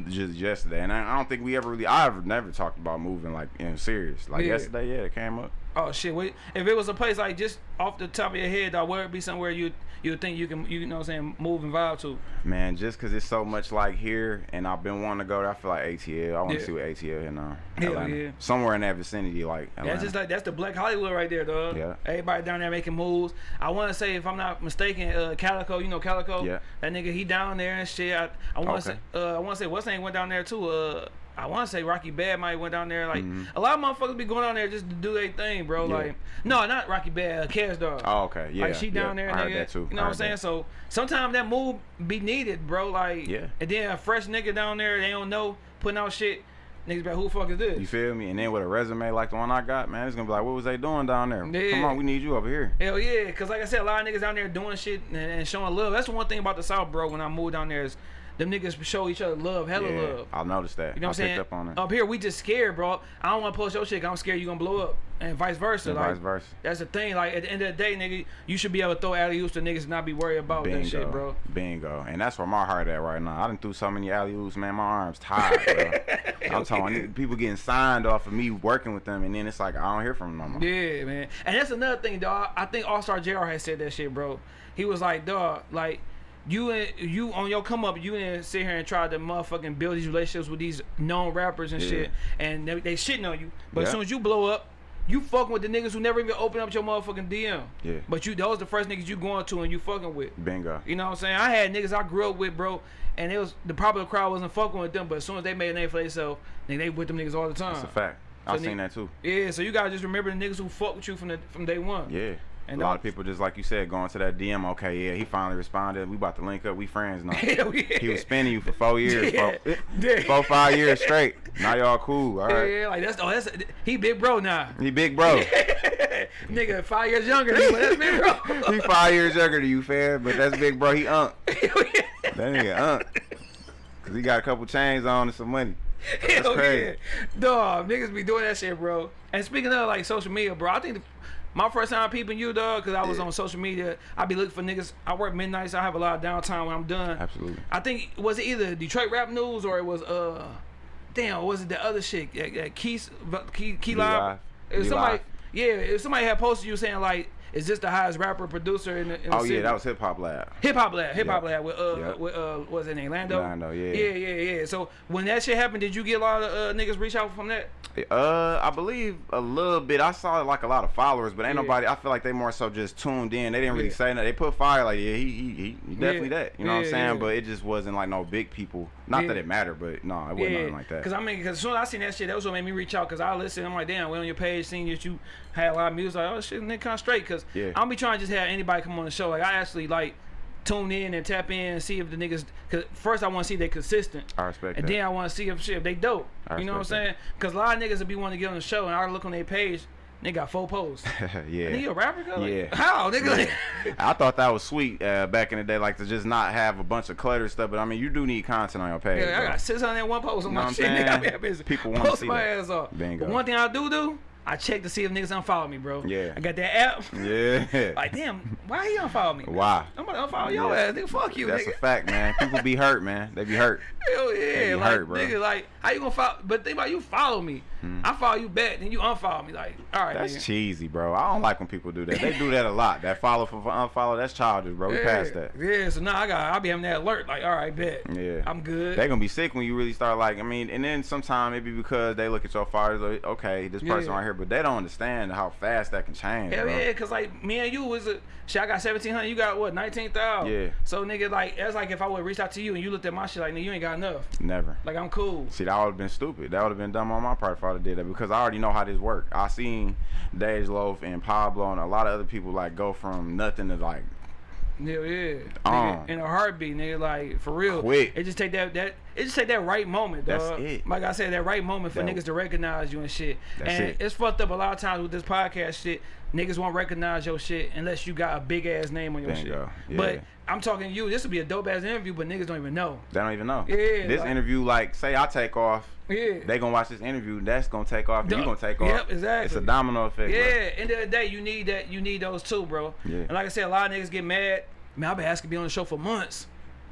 just yesterday. And I, I don't think we ever really, I ever never talked about moving like in serious. Like Yeah. yesterday, yeah, it came up. Oh shit! Wait, if it was a place like just off the top of your head, dog, where it be somewhere you you think you can you know what I'm saying move and vibe to? Man, just because it's so much like here, and I've been wanting to go there, I feel like ATL. I want to Yeah. see what ATL now. Atlanta. yeah. Somewhere in that vicinity, like Atlanta. That's just like that's the Black Hollywood right there, dog. Yeah. Everybody down there making moves. I want to say, if I'm not mistaken, uh, Calico, you know Calico. Yeah. That nigga, he down there and shit. I, I want to Okay. say, uh, I want to say, what's name went down there too. Uh, I want to say Rocky Badd might went down there. Like Mhm. a lot of motherfuckers be going down there just to do their thing, bro. Yeah. Like no, not Rocky Badd, uh, Dog. Oh, okay. Yeah. like she down yeah. there, I nigga. heard that too. You know what I'm saying? heard So sometimes that move be needed, bro. Like Yeah. And then a fresh nigga down there, they don't know putting out shit. Niggas be like, who the fuck is this? You feel me? And then with a resume like the one I got, man, it's gonna be like, what was they doing down there? Yeah. Come on, we need you over here. Hell yeah, cause like I said, a lot of niggas down there doing shit and, and showing love. That's the one thing about the South, bro. When I moved down there, is them niggas show each other love, hella yeah, love. I noticed that. You know what I'm saying? up on it. Up here, we just scared, bro. I don't want to post your shit. I'm scared you gonna blow up, and vice versa. And like, vice versa. That's the thing. Like at the end of the day, nigga, you should be able to throw alley oops to niggas and not be worried about Bingo, that shit, bro. Bingo. And that's where my heart at right now. I done threw so many alley oops, man. My arms tired, bro. I'm talking people getting signed off of me working with them, and then it's like I don't hear from them no more. Yeah, man. And that's another thing, dog. I think Allstar JR had said that shit, bro. He was like, dog, like you and you on your come up, you didn't sit here and try to motherfucking build these relationships with these known rappers and Yeah. shit, and they, they shitting on you. But as soon as you blow up, you fucking with the niggas who never even open up your motherfucking DM. Yeah. But you, those the first niggas you going to and you fucking with. Bingo. You know what I'm saying? I had niggas I grew up with, bro, and it was the popular crowd wasn't fucking with them, but as soon as they made a name for themselves, nigga, they with them niggas all the time. That's a fact. So I've seen that too. Yeah, so you gotta just remember the niggas who fuck with you from the from day one. Yeah. And a lot of people just like you said going to that DM. Okay, yeah, he finally responded. We about to link up. We friends now. Hell yeah. He was spinning you for four years, Yeah. four, Yeah. four five years straight. Now y'all cool. All Yeah, yeah, like that's oh that's he big bro now. He big bro. Nigga five years younger than you, but that's big bro. he five years younger than you, fam. But that's big bro. He unk. Yeah. That nigga unk. Cause he got a couple chains on and some money. Hell crazy. yeah. Dog, niggas be doing that shit, bro. And speaking of like social media, bro, I think the, my first time peeping you, dog, because I was Yeah. on social media, I be looking for niggas. I work midnights. I have a lot of downtime when I'm done. Absolutely. I think was it either Detroit Rap News or it was uh, damn, was it the other shit? Uh, Keys, Key, Key Live. Live. It was somebody. Live. Yeah, if somebody had posted you saying like, "Is this the highest rapper producer in the?" In the Oh city? yeah, that was Hip Hop Lab. Hip Hop Lab, Hip Hop Yeah. Lab with uh, Yeah. with uh, was it name Lando? Lando, yeah. Yeah, yeah, yeah. So when that shit happened, did you get a lot of uh, niggas reach out from that? Uh, I believe a little bit. I saw like a lot of followers, but ain't Yeah. nobody. I feel like they more so just tuned in. They didn't really Yeah. say nothing. They put fire like yeah, he he, he, definitely Yeah. that. You know what I'm saying? But it just wasn't like no big people. Not that it mattered, but no, it wasn't nothing like that. Cause I mean, cause as soon as I seen that shit, that was what made me reach out. Cause I listened, I'm like, damn, we on your page, seeing that you had a lot of music. Like, oh shit, nigga, kind of straight. Cause Yeah. I don't be trying to just have anybody come on the show. Like I actually like tune in and tap in and see if the niggas. Cause first I want to see they consistent. I respect that. And that. then I want to see if shit if they dope. I you know what I'm saying? Cause a lot of niggas will be wanting to get on the show, and I look on their page, they got four posts. yeah. Nigga, you a rapper? Like, Yeah. How, nigga? Yeah. I thought that was sweet uh, back in the day, like to just not have a bunch of clutter stuff. But I mean, you do need content on your page. Yeah, I bro. got 601 posts on Know my I'm shit. Nigga, I be that busy. People wanna Post see my that. ass off. Bingo. But one thing I do do, I check to see if niggas unfollow me, bro. Yeah. I got that app. Yeah. Like, damn, why he unfollow me? Why? I'm gonna unfollow your Yeah. ass, nigga. Fuck you, That's nigga. a fact, man. People be hurt, man. They be hurt. Hell yeah, They be like hurt, bro. nigga, like how you gonna follow? But think about you follow me, Mm-hmm. I follow you back, then you unfollow me. Like, all right. That's nigga. cheesy, bro. I don't like when people do that. They do that a lot. That follow for unfollow, that's childish, bro. We passed that. Yeah, so now I got, I'll be having that alert. Like, all right, bet. Yeah. I'm good. They gonna be sick when you really start like I mean, and then sometimes maybe because they look at your followers like, okay, this person Yeah. right here, but they don't understand how fast that can change. Hell bro. yeah, cause like me and you was a shit. I got seventeen hundred. You got what? Nineteen thousand. Yeah. So nigga, like that's like if I would reach out to you and you looked at my shit like, nigga, you ain't got enough. Never. Like I'm cool. See, that would have been stupid. That would have been dumb on my part if I I would did that because I already know how this work. I seen Dej Loaf and Pablo and a lot of other people like go from nothing to like Hell yeah. Um. Nigga, in a heartbeat, nigga, like for real. Quick. It just take that that it just take that right moment, That's it. Like I said, that right moment for That- niggas to recognize you and shit. And it. it's fucked up a lot of times with this podcast shit. Niggas won't recognize your shit unless you got a big ass name on your Bingo. shit. Yeah. But I'm talking to you. This would be a dope ass interview, but niggas don't even know. they don't even know. Yeah, This like- interview, like, say I take off, Yeah. they gonna watch this interview. That's gonna take off. You gonna take off. Yep, exactly. It's a domino effect. Yeah, bro. end of the day, you need that. You need those too, bro. Yeah. And like I said, a lot of niggas get mad. Man, I've been asking to be on the show for months.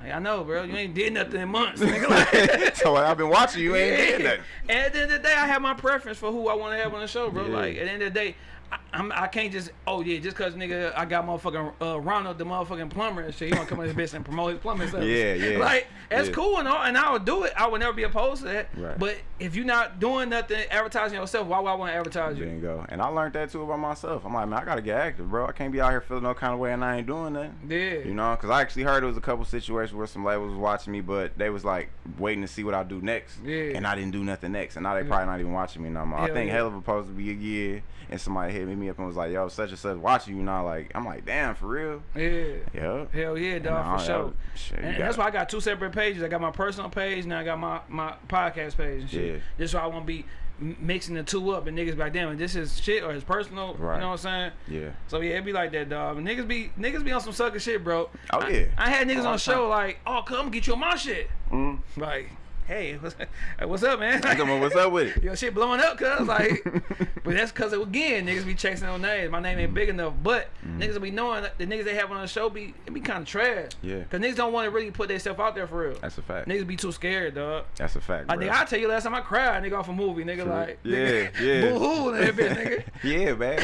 Like, I know, bro. You ain't did nothing in months. Nigga. Like, so I've been watching you. Ain't did yeah. nothing. And at the end of the day, I have my preference for who I want to have on the show, bro. Yeah. Like at the end of the day, I, I'm, I can't just oh yeah, just cause nigga I got motherfucking uh, Ronald the motherfucking plumber and shit. He want to come on this bitch and promote his plumbing service. Yeah, yeah. Like that's Yeah. cool and all, and I would do it. I would never be opposed to that. Right. But if you're not doing nothing, advertising yourself, why would I want to advertise you? Bingo. And I learned that too about myself. I'm like, man, I gotta get active, bro. I can't be out here feeling no kind of way and I ain't doing nothing. Yeah. You know, because I actually heard it was a couple situations where some labels was watching me, but they was like waiting to see what I do next. Yeah. And I didn't do nothing next, and now they Yeah. probably not even watching me no more. I think yeah. Hell of a supposed to be a year, and somebody hit me up and was like, "Yo, such and such watching you now." Like, I'm like, "Damn, for real?" Yeah. Yep. Hell yeah, dog, for sure. Shit, and, and that's it. why I got two separate pages. I got my personal page, and I got my, my podcast page and shit. Yeah. Just so I won't be mixing the two up and niggas be like, damn, this is shit or it's personal. Right. You know what I'm saying? Yeah. So yeah, it be like that, dog. And niggas be niggas be on some sucker shit, bro. Oh, I- yeah. I, had niggas on show like, oh, come get you on my shit. Mm. Like, hey, what's, hey, what's up, man? Come on, what's up with it? Yo, shit blowing up, cuz like, but that's cuz again, niggas be chasing on names. My name ain't big enough, but mm. niggas will be knowing that the niggas they have on the show be it be kind of trash. Yeah. Cause niggas don't want to really put themselves out there for real. That's a fact. Niggas be too scared, dog. That's a fact, Like, bro. I tell you last time I cried, nigga, off a movie, nigga, True. like, Yeah, nigga, yeah. boo hoo, nigga. yeah, man.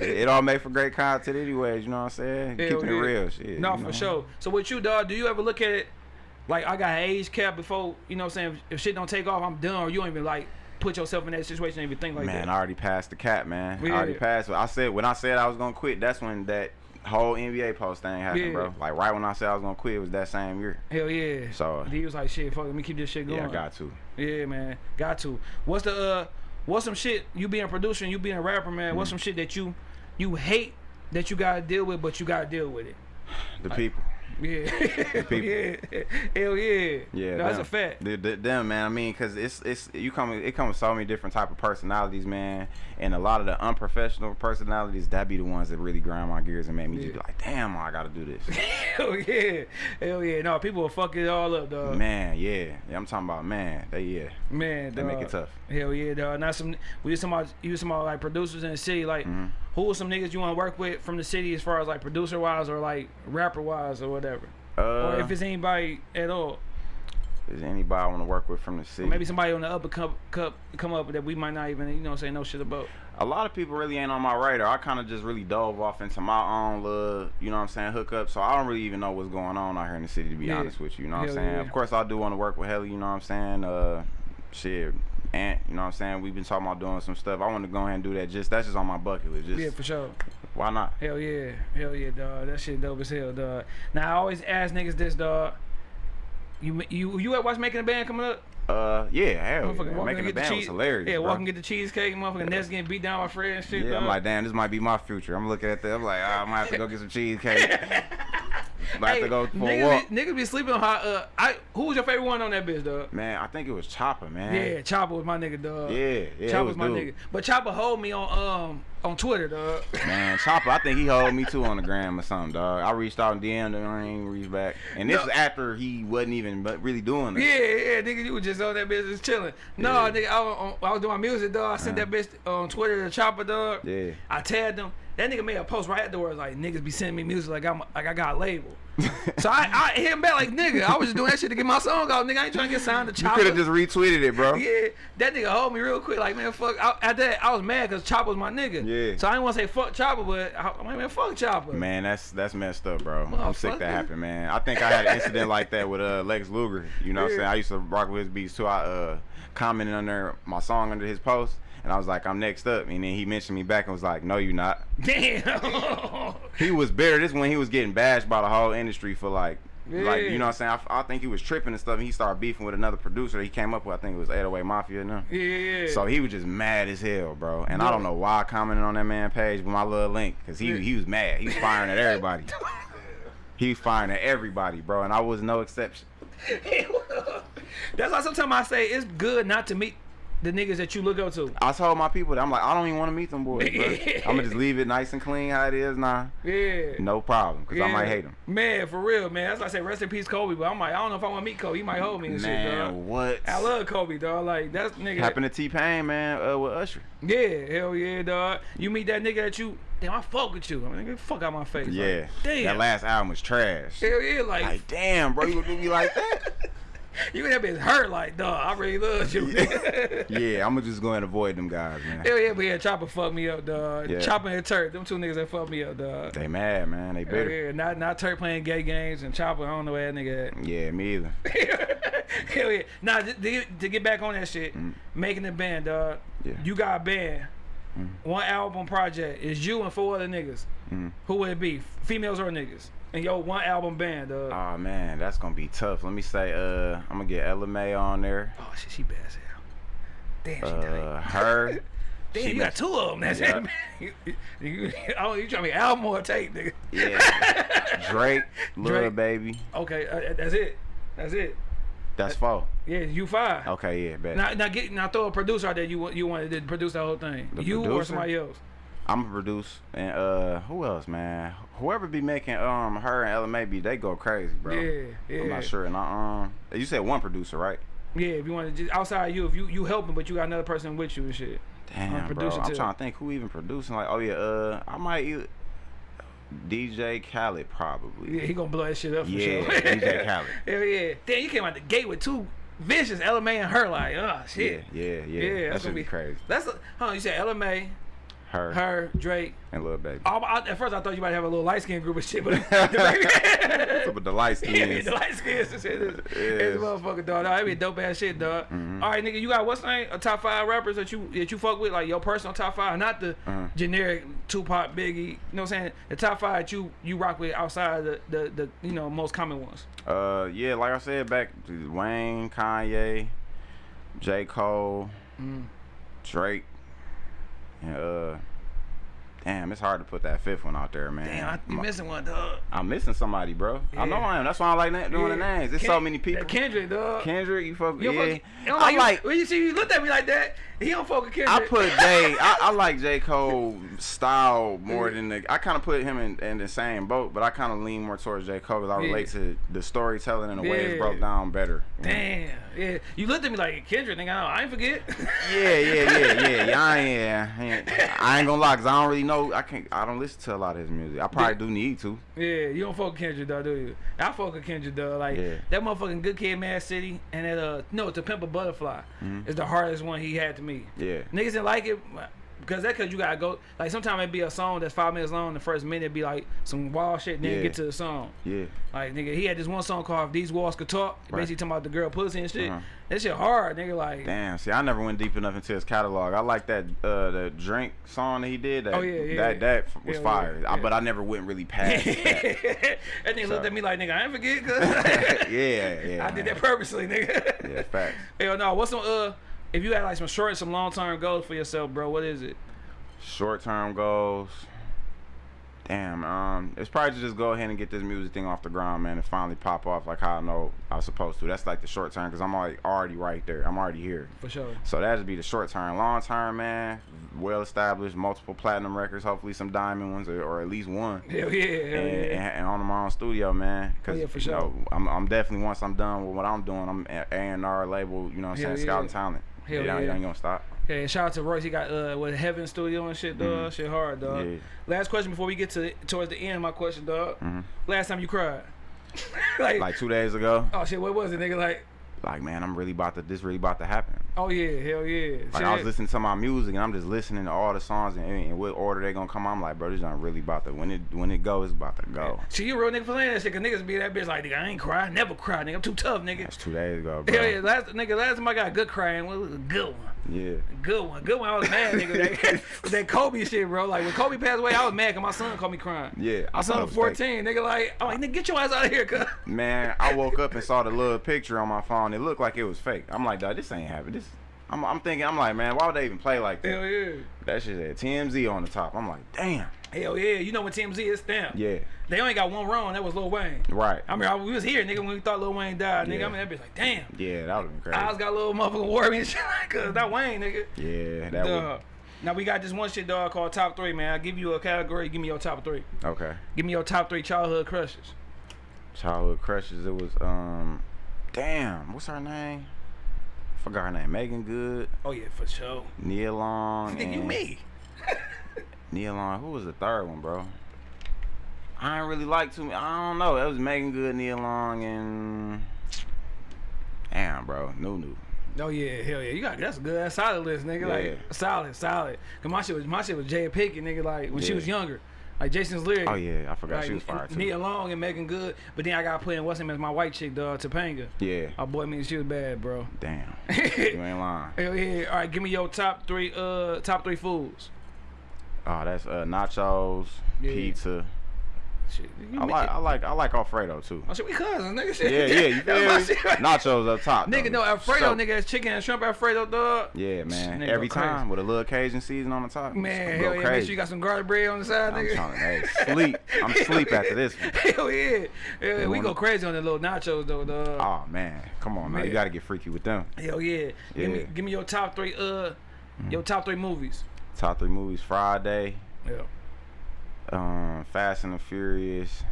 it, it all make for great content, anyways. You know what I'm saying? Hell Keeping yeah. it real, shit. No, you for know? sure. So with you, dog, do you ever look at it like I got an age cap before, you know what I'm saying? If, shit don't take off, I'm done, or you don't even like put yourself in that situation and even think like man, that. I already passed the cap, man. I already passed. I said when I said I was gonna quit, that's when that whole NBA post thing happened, Yeah. bro. Like right when I said I was gonna quit, it was that same year. Hell yeah. So he was like, shit, fuck, let me keep this shit going. yeah, I got to. Yeah, man, got to. What's the uh, what's some shit you being a producer and you being a rapper, man? Mm-hmm. What's some shit that you you hate that you gotta deal with, but you gotta deal with it? The people. Yeah, yeah, hell yeah. Yeah, no, that's a fact. The, the, them, man. I mean, cause it's it's you come it comes with so many different type of personalities, man. And a lot of the unprofessional personalities, that be the ones that really grind my gears and make me just be like, damn, I gotta do this. Hell yeah, hell yeah. No, people will fuck it all up, dog. man, yeah. yeah. I'm talking about man. They yeah. Man, They make it tough. Hell yeah, dog. Not some. We was talking about you was talking about like producers in the city. Like, Mhm. who are some niggas you want to work with from the city as far as like producer wise or like rapper wise or whatever, Uh, or if it's anybody at all. is anybody I want to work with from the Or city? maybe somebody on the upper cup, come come up that we might not even you know say no shit about. a lot of people really ain't on my radar. I kind of just really dove off into my own little, you know what I'm saying, hookup. So I don't really even know what's going on out here in the city, to be Yeah. honest with you. You know what I'm saying? yeah. Of course, I do want to work with Helly, you know what I'm saying? Uh, shit, Ant, you know what I'm saying? We've been talking about doing some stuff. I want to go ahead and do that. Just That's just on my bucket list. Just, Yeah, for sure. why not? Hell yeah, hell yeah, dog. That shit dope as hell, dog. Now I always ask niggas this, dog. You you you at watch making a band coming up? Uh, yeah, hell, yeah. walk making and a the band was hilarious. Yeah, bro. walk and get the cheesecake, motherfucking Nets getting beat down by Fred and shit. Yeah, I'm like, damn, this might be my future. I'm looking at that. I'm like, ah, I might have to go get some cheesecake. might have to go for a niggas, walk. Be, niggas be sleeping on hot. Uh, I who was your favorite one on that bitch, dog? Man, I think it was Chopper, man. Yeah, Chopper was my nigga, dog. Yeah, yeah, Chopper was my dude. nigga. But Chopper hold me on um on Twitter, dog. Man, Chopper, I think he hold me too on the gram or something, dog. I reached out and DM'd him, I ain't reached back. And this No. is after he wasn't even but really doing it. Yeah, yeah, nigga, you was just on that bitch just chilling. No, Yeah. nigga, I was, I was doing my music, dog. I sent Uh-huh. that bitch on Twitter to Chopper, dog. Yeah. I tagged him. That nigga made a post right afterwards like niggas be sending me music like I'm like I got a label. so I, I hit him back like nigga, I was just doing that shit to get my song out. Nigga, I ain't trying to get signed to You Chopper. could have just retweeted it, bro. Yeah, that nigga hold me real quick. Like, man, fuck. I, at that, I was mad because Chopper was my nigga. Yeah. So I didn't want to say fuck Chopper, but I, I'm like, man, fuck Chopper. Man, that's that's messed up, bro. I'm sick that happened, man. I think I had an incident like that with uh Lex Luger. You know what I'm saying? I used to rock with his beats too. I uh commented under my song under his post and I was like, I'm next up. And then he mentioned me back and was like, No, you're not. Damn. He was bitter. This when he was getting bashed by the whole industry for like Like you know what I'm saying? I, I think he was tripping and stuff. And he started beefing with another producer. He came up with I think it was 808 Mafia and them. Yeah, yeah. So he was just mad as hell, bro. And I don't know why I commented on that man page with my little link, cause he Yeah. he was mad. He was firing at everybody. he was firing at everybody, bro. And I was no exception. That's why sometimes I say it's good not to meet the niggas that you look up to. I told my people that I'm like, I don't even want to meet them boys, bro. I'm gonna just leave it nice and clean how it is now. Yeah. No problem, cause I might hate them. Man, for real, man. That's why I say rest in peace, Kobe. But I'm like, I don't know if I want to meet Kobe. He might hold me and shit, Man, dog. what I love Kobe, dog. Like that's nigga. happened to T Pain, man? Uh, with Usher. Yeah, hell yeah, dog. You meet that nigga that you, damn, I fuck with you. I mean, nigga, fuck out my face. Yeah, Like, damn. that last album was trash. Hell yeah, like, Like, damn, bro, you gonna do me like that? you in that bitch hurt, like, dog. I really love you. yeah, I'm gonna just go and avoid them guys, man. Hell yeah, but yeah, Chopper fucked me up, dog. Yeah. Chopper and Turk, them two niggas that fucked me up, dog. They mad, man. They Hell bitter. yeah, not not Turk playing gay games and Chopper. I don't know where that nigga at. Yeah, me either. Hell yeah. Nah, to, to get- back on that shit, making the band, dog. Yeah. You got a band. One album project is you and four other niggas. Mm. Who would it be? Females or niggas? And yo, one album band, dog. Oh man, that's gonna be tough. Let me say, uh, I'm gonna get Ella Mai on there. oh shit, she bad as hell. Damn, she Uh, her. Damn, she you got two of them. That's Yeah. it, man. You, you, oh, you trying to be album or tape, nigga? Yeah. Drake, Lil Drake. Baby. Okay, uh, that's it. That's it. That's four. Yeah, you five. Okay, yeah, bet. Now, now get now throw a producer out there. You want you wanted to produce the whole thing. The you or somebody else. I'm gonna produce and uh, who else, man? Whoever be making um her and Ella Mai be, they go crazy, bro. Yeah, yeah. I'm not sure. And I, um, you said one producer, right? Yeah, if you want to just outside you, if you you helping, but you got another person with you and shit. Damn, bro. producer I'm too. trying to think who even producing. Like, oh yeah, uh, I might either DJ Khaled probably. Yeah, he gonna blow that shit up for Yeah, sure. DJ Khaled. Hell yeah. Damn, you came out the gate with two vicious Ella Mai and her like, oh shit. Yeah, yeah, yeah. Yeah, that that's gonna be be crazy. That's a, huh? You said Ella Mai, Her, her, Drake. and Lil Baby. I, I, at first I thought you might have a little light skinned group of shit, but the the light baby, yeah, the light skins shit. Is, Yes. is motherfucker dog. That'd be dope ass shit, dog. Mm-hmm. All right, nigga, you got what's name? A top five rappers that you that you fuck with, like your personal top five, not the Uh-huh. generic Tupac, Biggie. You know what I'm saying? The top five that you you rock with outside the the, the you know most common ones. Uh, yeah, like I said back, Wayne, Kanye, J. Cole, Mm. Drake, and uh, damn, it's hard to put that fifth one out there, man. Damn, I, you missing one, dog. I'm missing somebody, bro. I know I am. That's why I like doing the names. There's so many people. Kendrick, dog. Kendrick, you fuck, You yeah. fuck, you don't I like, like. when you see you looked at me like that. He don't fuck with Kendrick. I put Jay. I, I like J Cole style more than the. I kind of put him in, in the same boat, but I kind of lean more towards J Cole because I Yeah. relate to the storytelling and the way it's broke down better. Damn, yeah. You looked at me like Kendrick, nigga. I ain't forget. Yeah, yeah, yeah, yeah, yeah. I ain't, yeah, I ain't, I ain't gonna lie, cause I don't really know. I can't. I don't listen to a lot of his music. I probably Yeah. do need to. Yeah, you don't fuck with Kendrick, though, do you? I fuck with Kendrick, though. Like Yeah. that motherfucking Good Kid, Mad City, and that uh, no, To Pimp a Butterfly Mm-hmm. is the hardest one he had to me. Yeah. Niggas didn't like it because that cause you gotta go. Like sometimes it be a song that's five minutes long. The first minute be like some wild shit, then Yeah. get to the song. Yeah. Like nigga, he had this one song called "These Walls Could Talk," Right. basically talking about the girl pussy and shit. Uh-huh. That shit hard, nigga. Like Damn. See, I never went deep enough into his catalog. I like that uh the drink song that he did. That, Oh, yeah, yeah, That that was Yeah, fire. yeah, I, but I never went really past that. that nigga looked at me like, nigga, I ain't forget, yeah, cause yeah. I did that purposely, nigga. Yeah, facts. Hell no, what's some uh, if you had like some short and some long term goals for yourself, bro, what is it? Short term goals. Damn, um, it's probably to just go ahead and get this music thing off the ground, man, and finally pop off like how I know I was supposed to. That's like the short term, cause I'm like already right there. I'm already here. For sure. So that'd be the short term. Long term, man, well established, multiple platinum records, hopefully some diamond ones, or, or at least one. Hell yeah, hell And, yeah. and, and on my own studio, man. Cause Oh, yeah, for you sure. know, I'm, I'm definitely once I'm done with what I'm doing, I'm A and R label. You know what I'm Hell saying? Scouting yeah. talent. Hell it, ain't- yeah. ain't gonna stop. Yeah, shout out to Royce. He got uh with Heaven Studio and shit, dog. Shit hard, dog. Yeah. Last question before we get to towards the end. of My question, dog. Mhm. Last time you cried? like, Like two days ago, oh shit, what was it, nigga? Like, like man, I'm really about to. This really about to happen. oh yeah, hell yeah. Like Shit. I was listening to my music and I'm just listening to all the songs and, and what order they gonna come. I'm like, bro, this not really about to. When it when it goes, it's about to go. See, you real nigga for saying that shit, cause niggas be that bitch like, nigga, I ain't cry, I never cry, nigga, I'm too tough, nigga. That's two days ago, bro. Hell yeah, last nigga, last time I got a good crying, was a good one. Yeah. Good one, good one. I was mad, nigga. That, that Kobe shit, bro. Like when Kobe passed away, I was mad because my son called me crying. Yeah. My I son was was 14, fake. nigga. Like, I'm like, nigga, get your ass out of here, cuz. Man, I woke up and saw the little picture on my phone. It looked like it was fake. I'm like, dog, this ain't happening. This. I'm, I'm thinking, I'm like, man, why would they even play like that? Hell yeah. That shit had TMZ on the top. I'm like, damn. Hell yeah. You know when TMZ is stamped. Yeah. They only got one wrong. That was Lil Wayne. Right. I mean, I, we was here, nigga, when we thought Lil Wayne died, nigga. Yeah. I mean, that bitch like, damn. Yeah, that would have been crazy. Eyes got a little motherfucking worry and shit like, cuz that Wayne, nigga. yeah, that Duh. would. Now we got this one shit, dog, called top three, man. I give you a category. Give me your top three. Okay. Give me your top three childhood crushes. Childhood crushes. It was um, damn. What's her name? Forgot her name. Meagan Good, Oh yeah, for sure. Nia Long, Nigga, you me. Nia Long. Who was the third one, bro? I ain't really like too. Many I don't know. That was Meagan Good, Nia Long, and damn, bro, Nunu. Oh yeah, hell yeah. You got that's a good that's solid list, nigga. Yeah. Like solid, solid. Cause my shit was my shit was Jada Pinkett, nigga, like when she was younger. Like Jason's lyric. Oh yeah, I forgot Like, she was fire too. Nia Long and Meagan Good. But then I put in what's name as my white chick, dog, Topanga. Yeah. My boy means she was bad, bro. Damn. you ain't lying. Hell yeah. All right, give me your top three uh top three foods. Oh, that's uh, nachos, Yeah. pizza. Shit. I like I like I like Alfredo too. Oh shit, we cousins, nigga. Shit. Yeah, yeah, you feel me? Nachos up top. Nigga, though. no Alfredo, So- nigga, that's chicken and shrimp Alfredo, dog. Yeah, man. Nigga Every go crazy. time with a little Cajun season on the top. Man, hell yeah, make sure you got some garlic bread on the side, I'm nigga. trying to hey, sleep. I'm sleep after this one. Hell yeah. Hell yeah. We go crazy on the little nachos though, dog. Oh man, come on, man. Man. You gotta get freaky with them. Hell yeah. Give me Yeah. give me your top three uh your top three movies. Top three movies: Friday, Yeah. um, Fast and the Furious.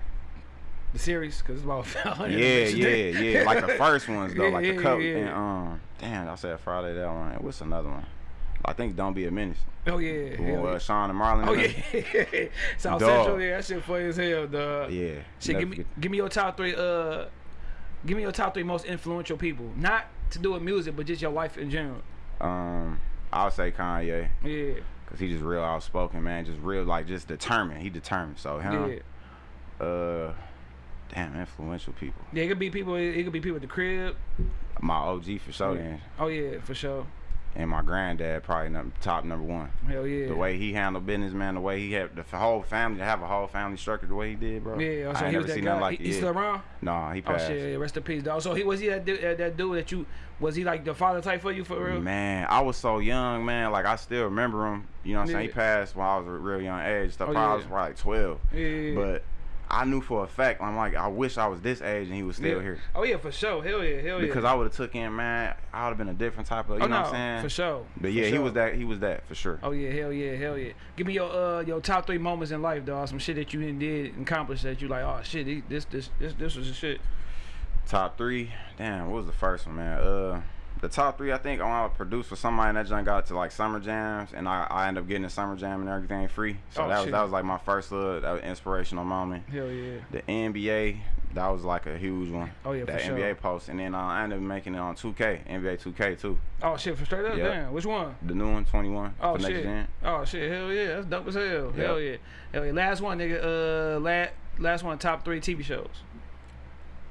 The series, cause it's about Yeah, yeah, yeah. Like the first ones though, Yeah, like yeah, the cup yeah. and um. Damn, I said Friday that one. What's another one? I think Don't Be a Menace. Oh yeah. Uh, yeah. Shawn and Marlon. Oh yeah. South Dog. Central, yeah, that shit funny as hell, dog. Yeah. Shit, give me forget- give me your top three uh give me your top three most influential people. Not to do with music, but just your life in general. Um, I'll say Kanye, Yeah. Cause he just real outspoken, man. Just real, like, just determined. He determined. So him, Yeah. uh, damn, influential people. Yeah, it could be people it could be people at the crib. My OG for sure, Yeah. then, Oh yeah, for sure. And my granddad probably num- top number one. Hell yeah. The way he handled business, man. The way he had the whole family to have a whole family structure the way he did, bro. Yeah, so I he was that guy. like he, he still around? Nah, he oh, passed. Oh shit, yeah, rest in peace, dog. So he was he that that, that dude that you was he like the father type for you for real? Man, I was so young, man. Like I still remember him. You know what I'm saying? He passed when I was a real young age. Stuff. Oh, probably I was probably like 12. Yeah. But I knew for a fact. I'm like, I wish I was this age and he was still yeah. here. Oh yeah, for sure. Hell yeah, hell yeah. Because I would have took him, man. I would have been a different type of. You oh, know no, what I'm saying? For sure. But yeah, he was that. He was that for sure. Oh yeah, hell yeah, hell yeah. Give me your uh your top three moments in life, dog. Some shit that you did and accomplished that you like, oh shit, this this this this was the shit. Top three. Damn, what was the first one, man? Uh, the top three. I think I want to produce for somebody and that joint got to like summer jams, and I I ended up getting a summer jam and everything free. So Oh, that was shit. that was like my first little that was inspirational moment. Hell yeah. The NBA, that was like a huge one. Oh, yeah, that for NBA sure. post, and then uh, I ended up making it on 2K, NBA 2K too. Oh shit, for straight up, Yep. damn. Which one? The new one, 21 Oh for next shit. gen. Oh shit, hell yeah, that's dope as hell. Yep. Hell yeah. Hell yeah. Last one, nigga. Uh, last last one, top three TV shows.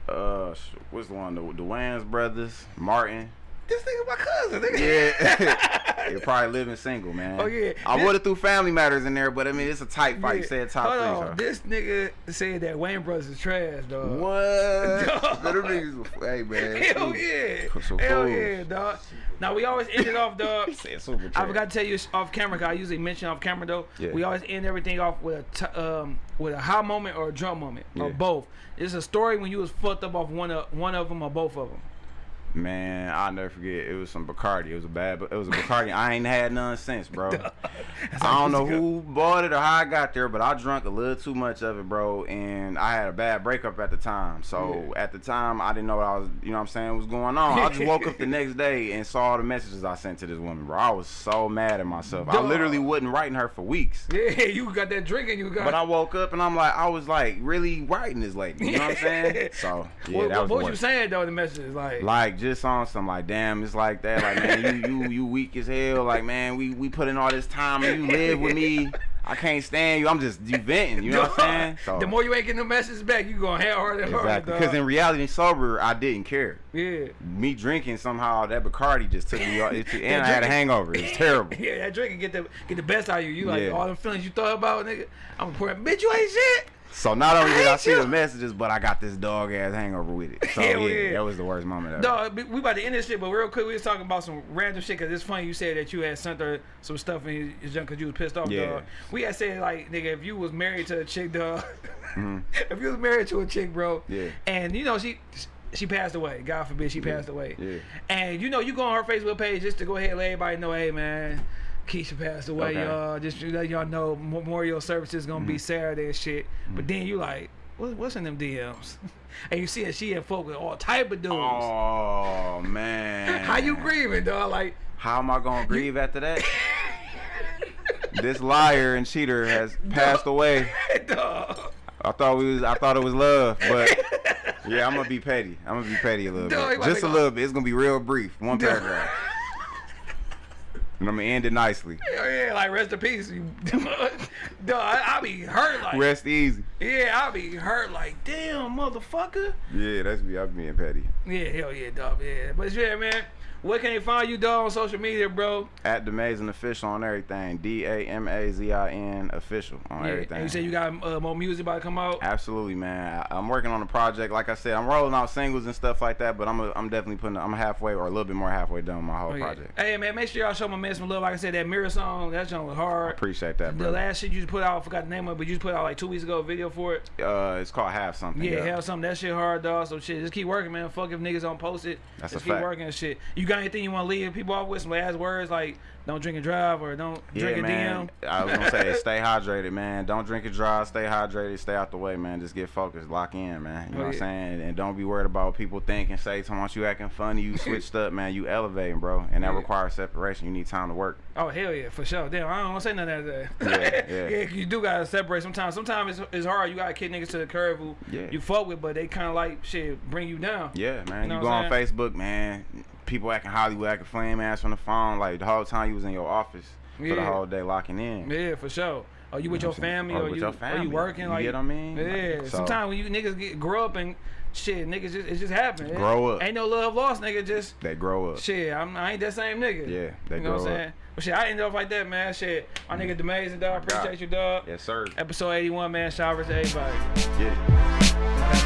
Uh, what's the one? The, the Wayans brothers, Martin. This nigga my cousin, nigga. Yeah, you're probably living single, man. Oh, yeah. I would have threw Family Matters in there, but I mean it's a tight fight. You Yeah. said top Hold three. on. This nigga said that Wayans Brothers is trash, dog. What? Dog. Niggas hey man. Hell Ooh. yeah. Some Hell fools. yeah, dog. Now we always end it off, dog. He said super I trash. forgot to tell you off camera. Cause I usually mention off camera though. Yeah. We always end everything off with a t- um with a high moment or a drum moment or both. It's a story when you was fucked up off one of one of them or both of them. Man, I'll never forget. It was some Bacardi. It was a bad. It was a Bacardi. I ain't had none since, bro. I don't know who bought it or how I got there, but I drunk a little too much of it, bro. And I had a bad breakup at the time. So Yeah. at the time, I didn't know what I was, you know what I'm saying, was going on. I just woke up the next day and saw all the messages I sent to this woman, bro. I was so mad at myself. I literally wasn't writing her for weeks. Yeah, you got that drinking. You got. But I woke up and I'm like, I was like really writing this lady. You know what I'm saying? So yeah, what that was what was you saying though? The message is like. Just on some like, damn, it's like that. Like, man, you you you weak as hell. Like, man, we we put in all this time and you live with me. I can't stand you. I'm just you venting. You know what I'm saying? So, the more you ain't getting the messages back, you going hell harder exactly. dog. Because in reality, sober, I didn't care. yeah. Me drinking somehow that Bacardi just took me. It, That and I had a drinking- hangover. It's terrible. Yeah, that drink can get the get the best out of you. You like Yeah. all them feelings you thought about, nigga. I'm pouring, bitch, you ain't shit. So not only did I see you. the messages, but I got this dog ass hangover with it. So Hell yeah, yeah. that was the worst moment ever. Dog, we- about to end this shit, but real quick, we was talking about some random shit because it's funny you said that you had sent her some stuff in your junk because you was pissed off, Yeah. dog. We had said like, nigga, if you was married to a chick, dog, Mhm. if you was married to a chick, bro, Yeah. and you know she she passed away. God forbid she Yeah. passed away. Yeah. And you know you go on her Facebook page just to go ahead and let everybody know, hey man. Keisha passed away, Okay. y'all. Just to let y'all know memorial service is gonna be Mhm. Saturday and shit. But then you like, what, what's in them DMs? and you see that she had folk with all type of dudes. Oh man. How you grieving, dog? Like, How am I gonna grieve after that? this liar and cheater has passed away. dog. I thought we was I thought it was love, but yeah, I'm gonna be petty. I'm gonna be petty a little Dog, bit. Just a little bit. It's gonna be real brief. One Dog. paragraph. And I'm gonna end it nicely. Yeah, like rest in peace. You, dog, I, I be hurt like, Rest easy. yeah, I be hurt like, damn, motherfucker. Yeah, that's me. I'm being petty. Yeah, hell yeah, dog. Yeah, but yeah, man. Where can they find you, dog, on social media, bro? At Damazin official on everything. D A M A Z I N official on Yeah. everything. And you said you got uh, more music about to come out. Absolutely, man. I, I'm working on a project. Like I said, I'm rolling out singles and stuff like that. But I'm a, I'm definitely putting. I'm halfway or a little bit more halfway done with my whole Oh, yeah. project. Hey man, make sure y'all show my man some love. Like I said, that mirror song, that song was hard. Appreciate that, bro. The last shit you just put out, I forgot the name of it, but you just put out like two weeks ago a video for it. Uh, it's called Have Something. Yeah, hell something. That shit hard, dog. So shit, just keep working, man. Fuck if niggas don't post it. That's just a keep fact. working and shit. You got anything you want to leave people off with? Some last words like don't drink and drive or don't drink Yeah, and man. DM. I was gonna say, stay hydrated, man. Don't drink and drive. Stay hydrated. Stay out the way, man. Just get focused. Lock in, man. You Oh, know what I'm saying? And don't be worried about what people think and say. Someone you acting funny, you switched up, man. You elevating, bro. And that Yeah. requires separation. You need time to work. Oh hell yeah, for sure. Damn, I don't want to say none of that. Yeah, yeah. yeah, you do gotta separate sometimes. Sometimes it's, it's hard. You gotta kick niggas to the curve who Yeah. you fuck with, but they kind of like shit bring you down. Yeah, man. You know You, go on Facebook, man. People acting Hollywood, acting flame ass on the phone, like the whole time you was in your office for the whole day locking in. Yeah, for sure. Or you with know your saying? family, oh, Or or, with you, your or you working, You like get what I mean? Yeah. Like, so- Sometimes when you niggas get grow up and shit, niggas just it just happen. Grow up. Ain't no love lost, nigga. Just They grow up. shit. I'm, I ain't that same nigga. Yeah, they grow up. you know what I'm grow up. saying? But shit, I ended up like that, man. Shit, my mm-hmm. nigga amazing dog. God. Appreciate you, dog. Yes, sir. Episode 81, man. Shout out to everybody. It.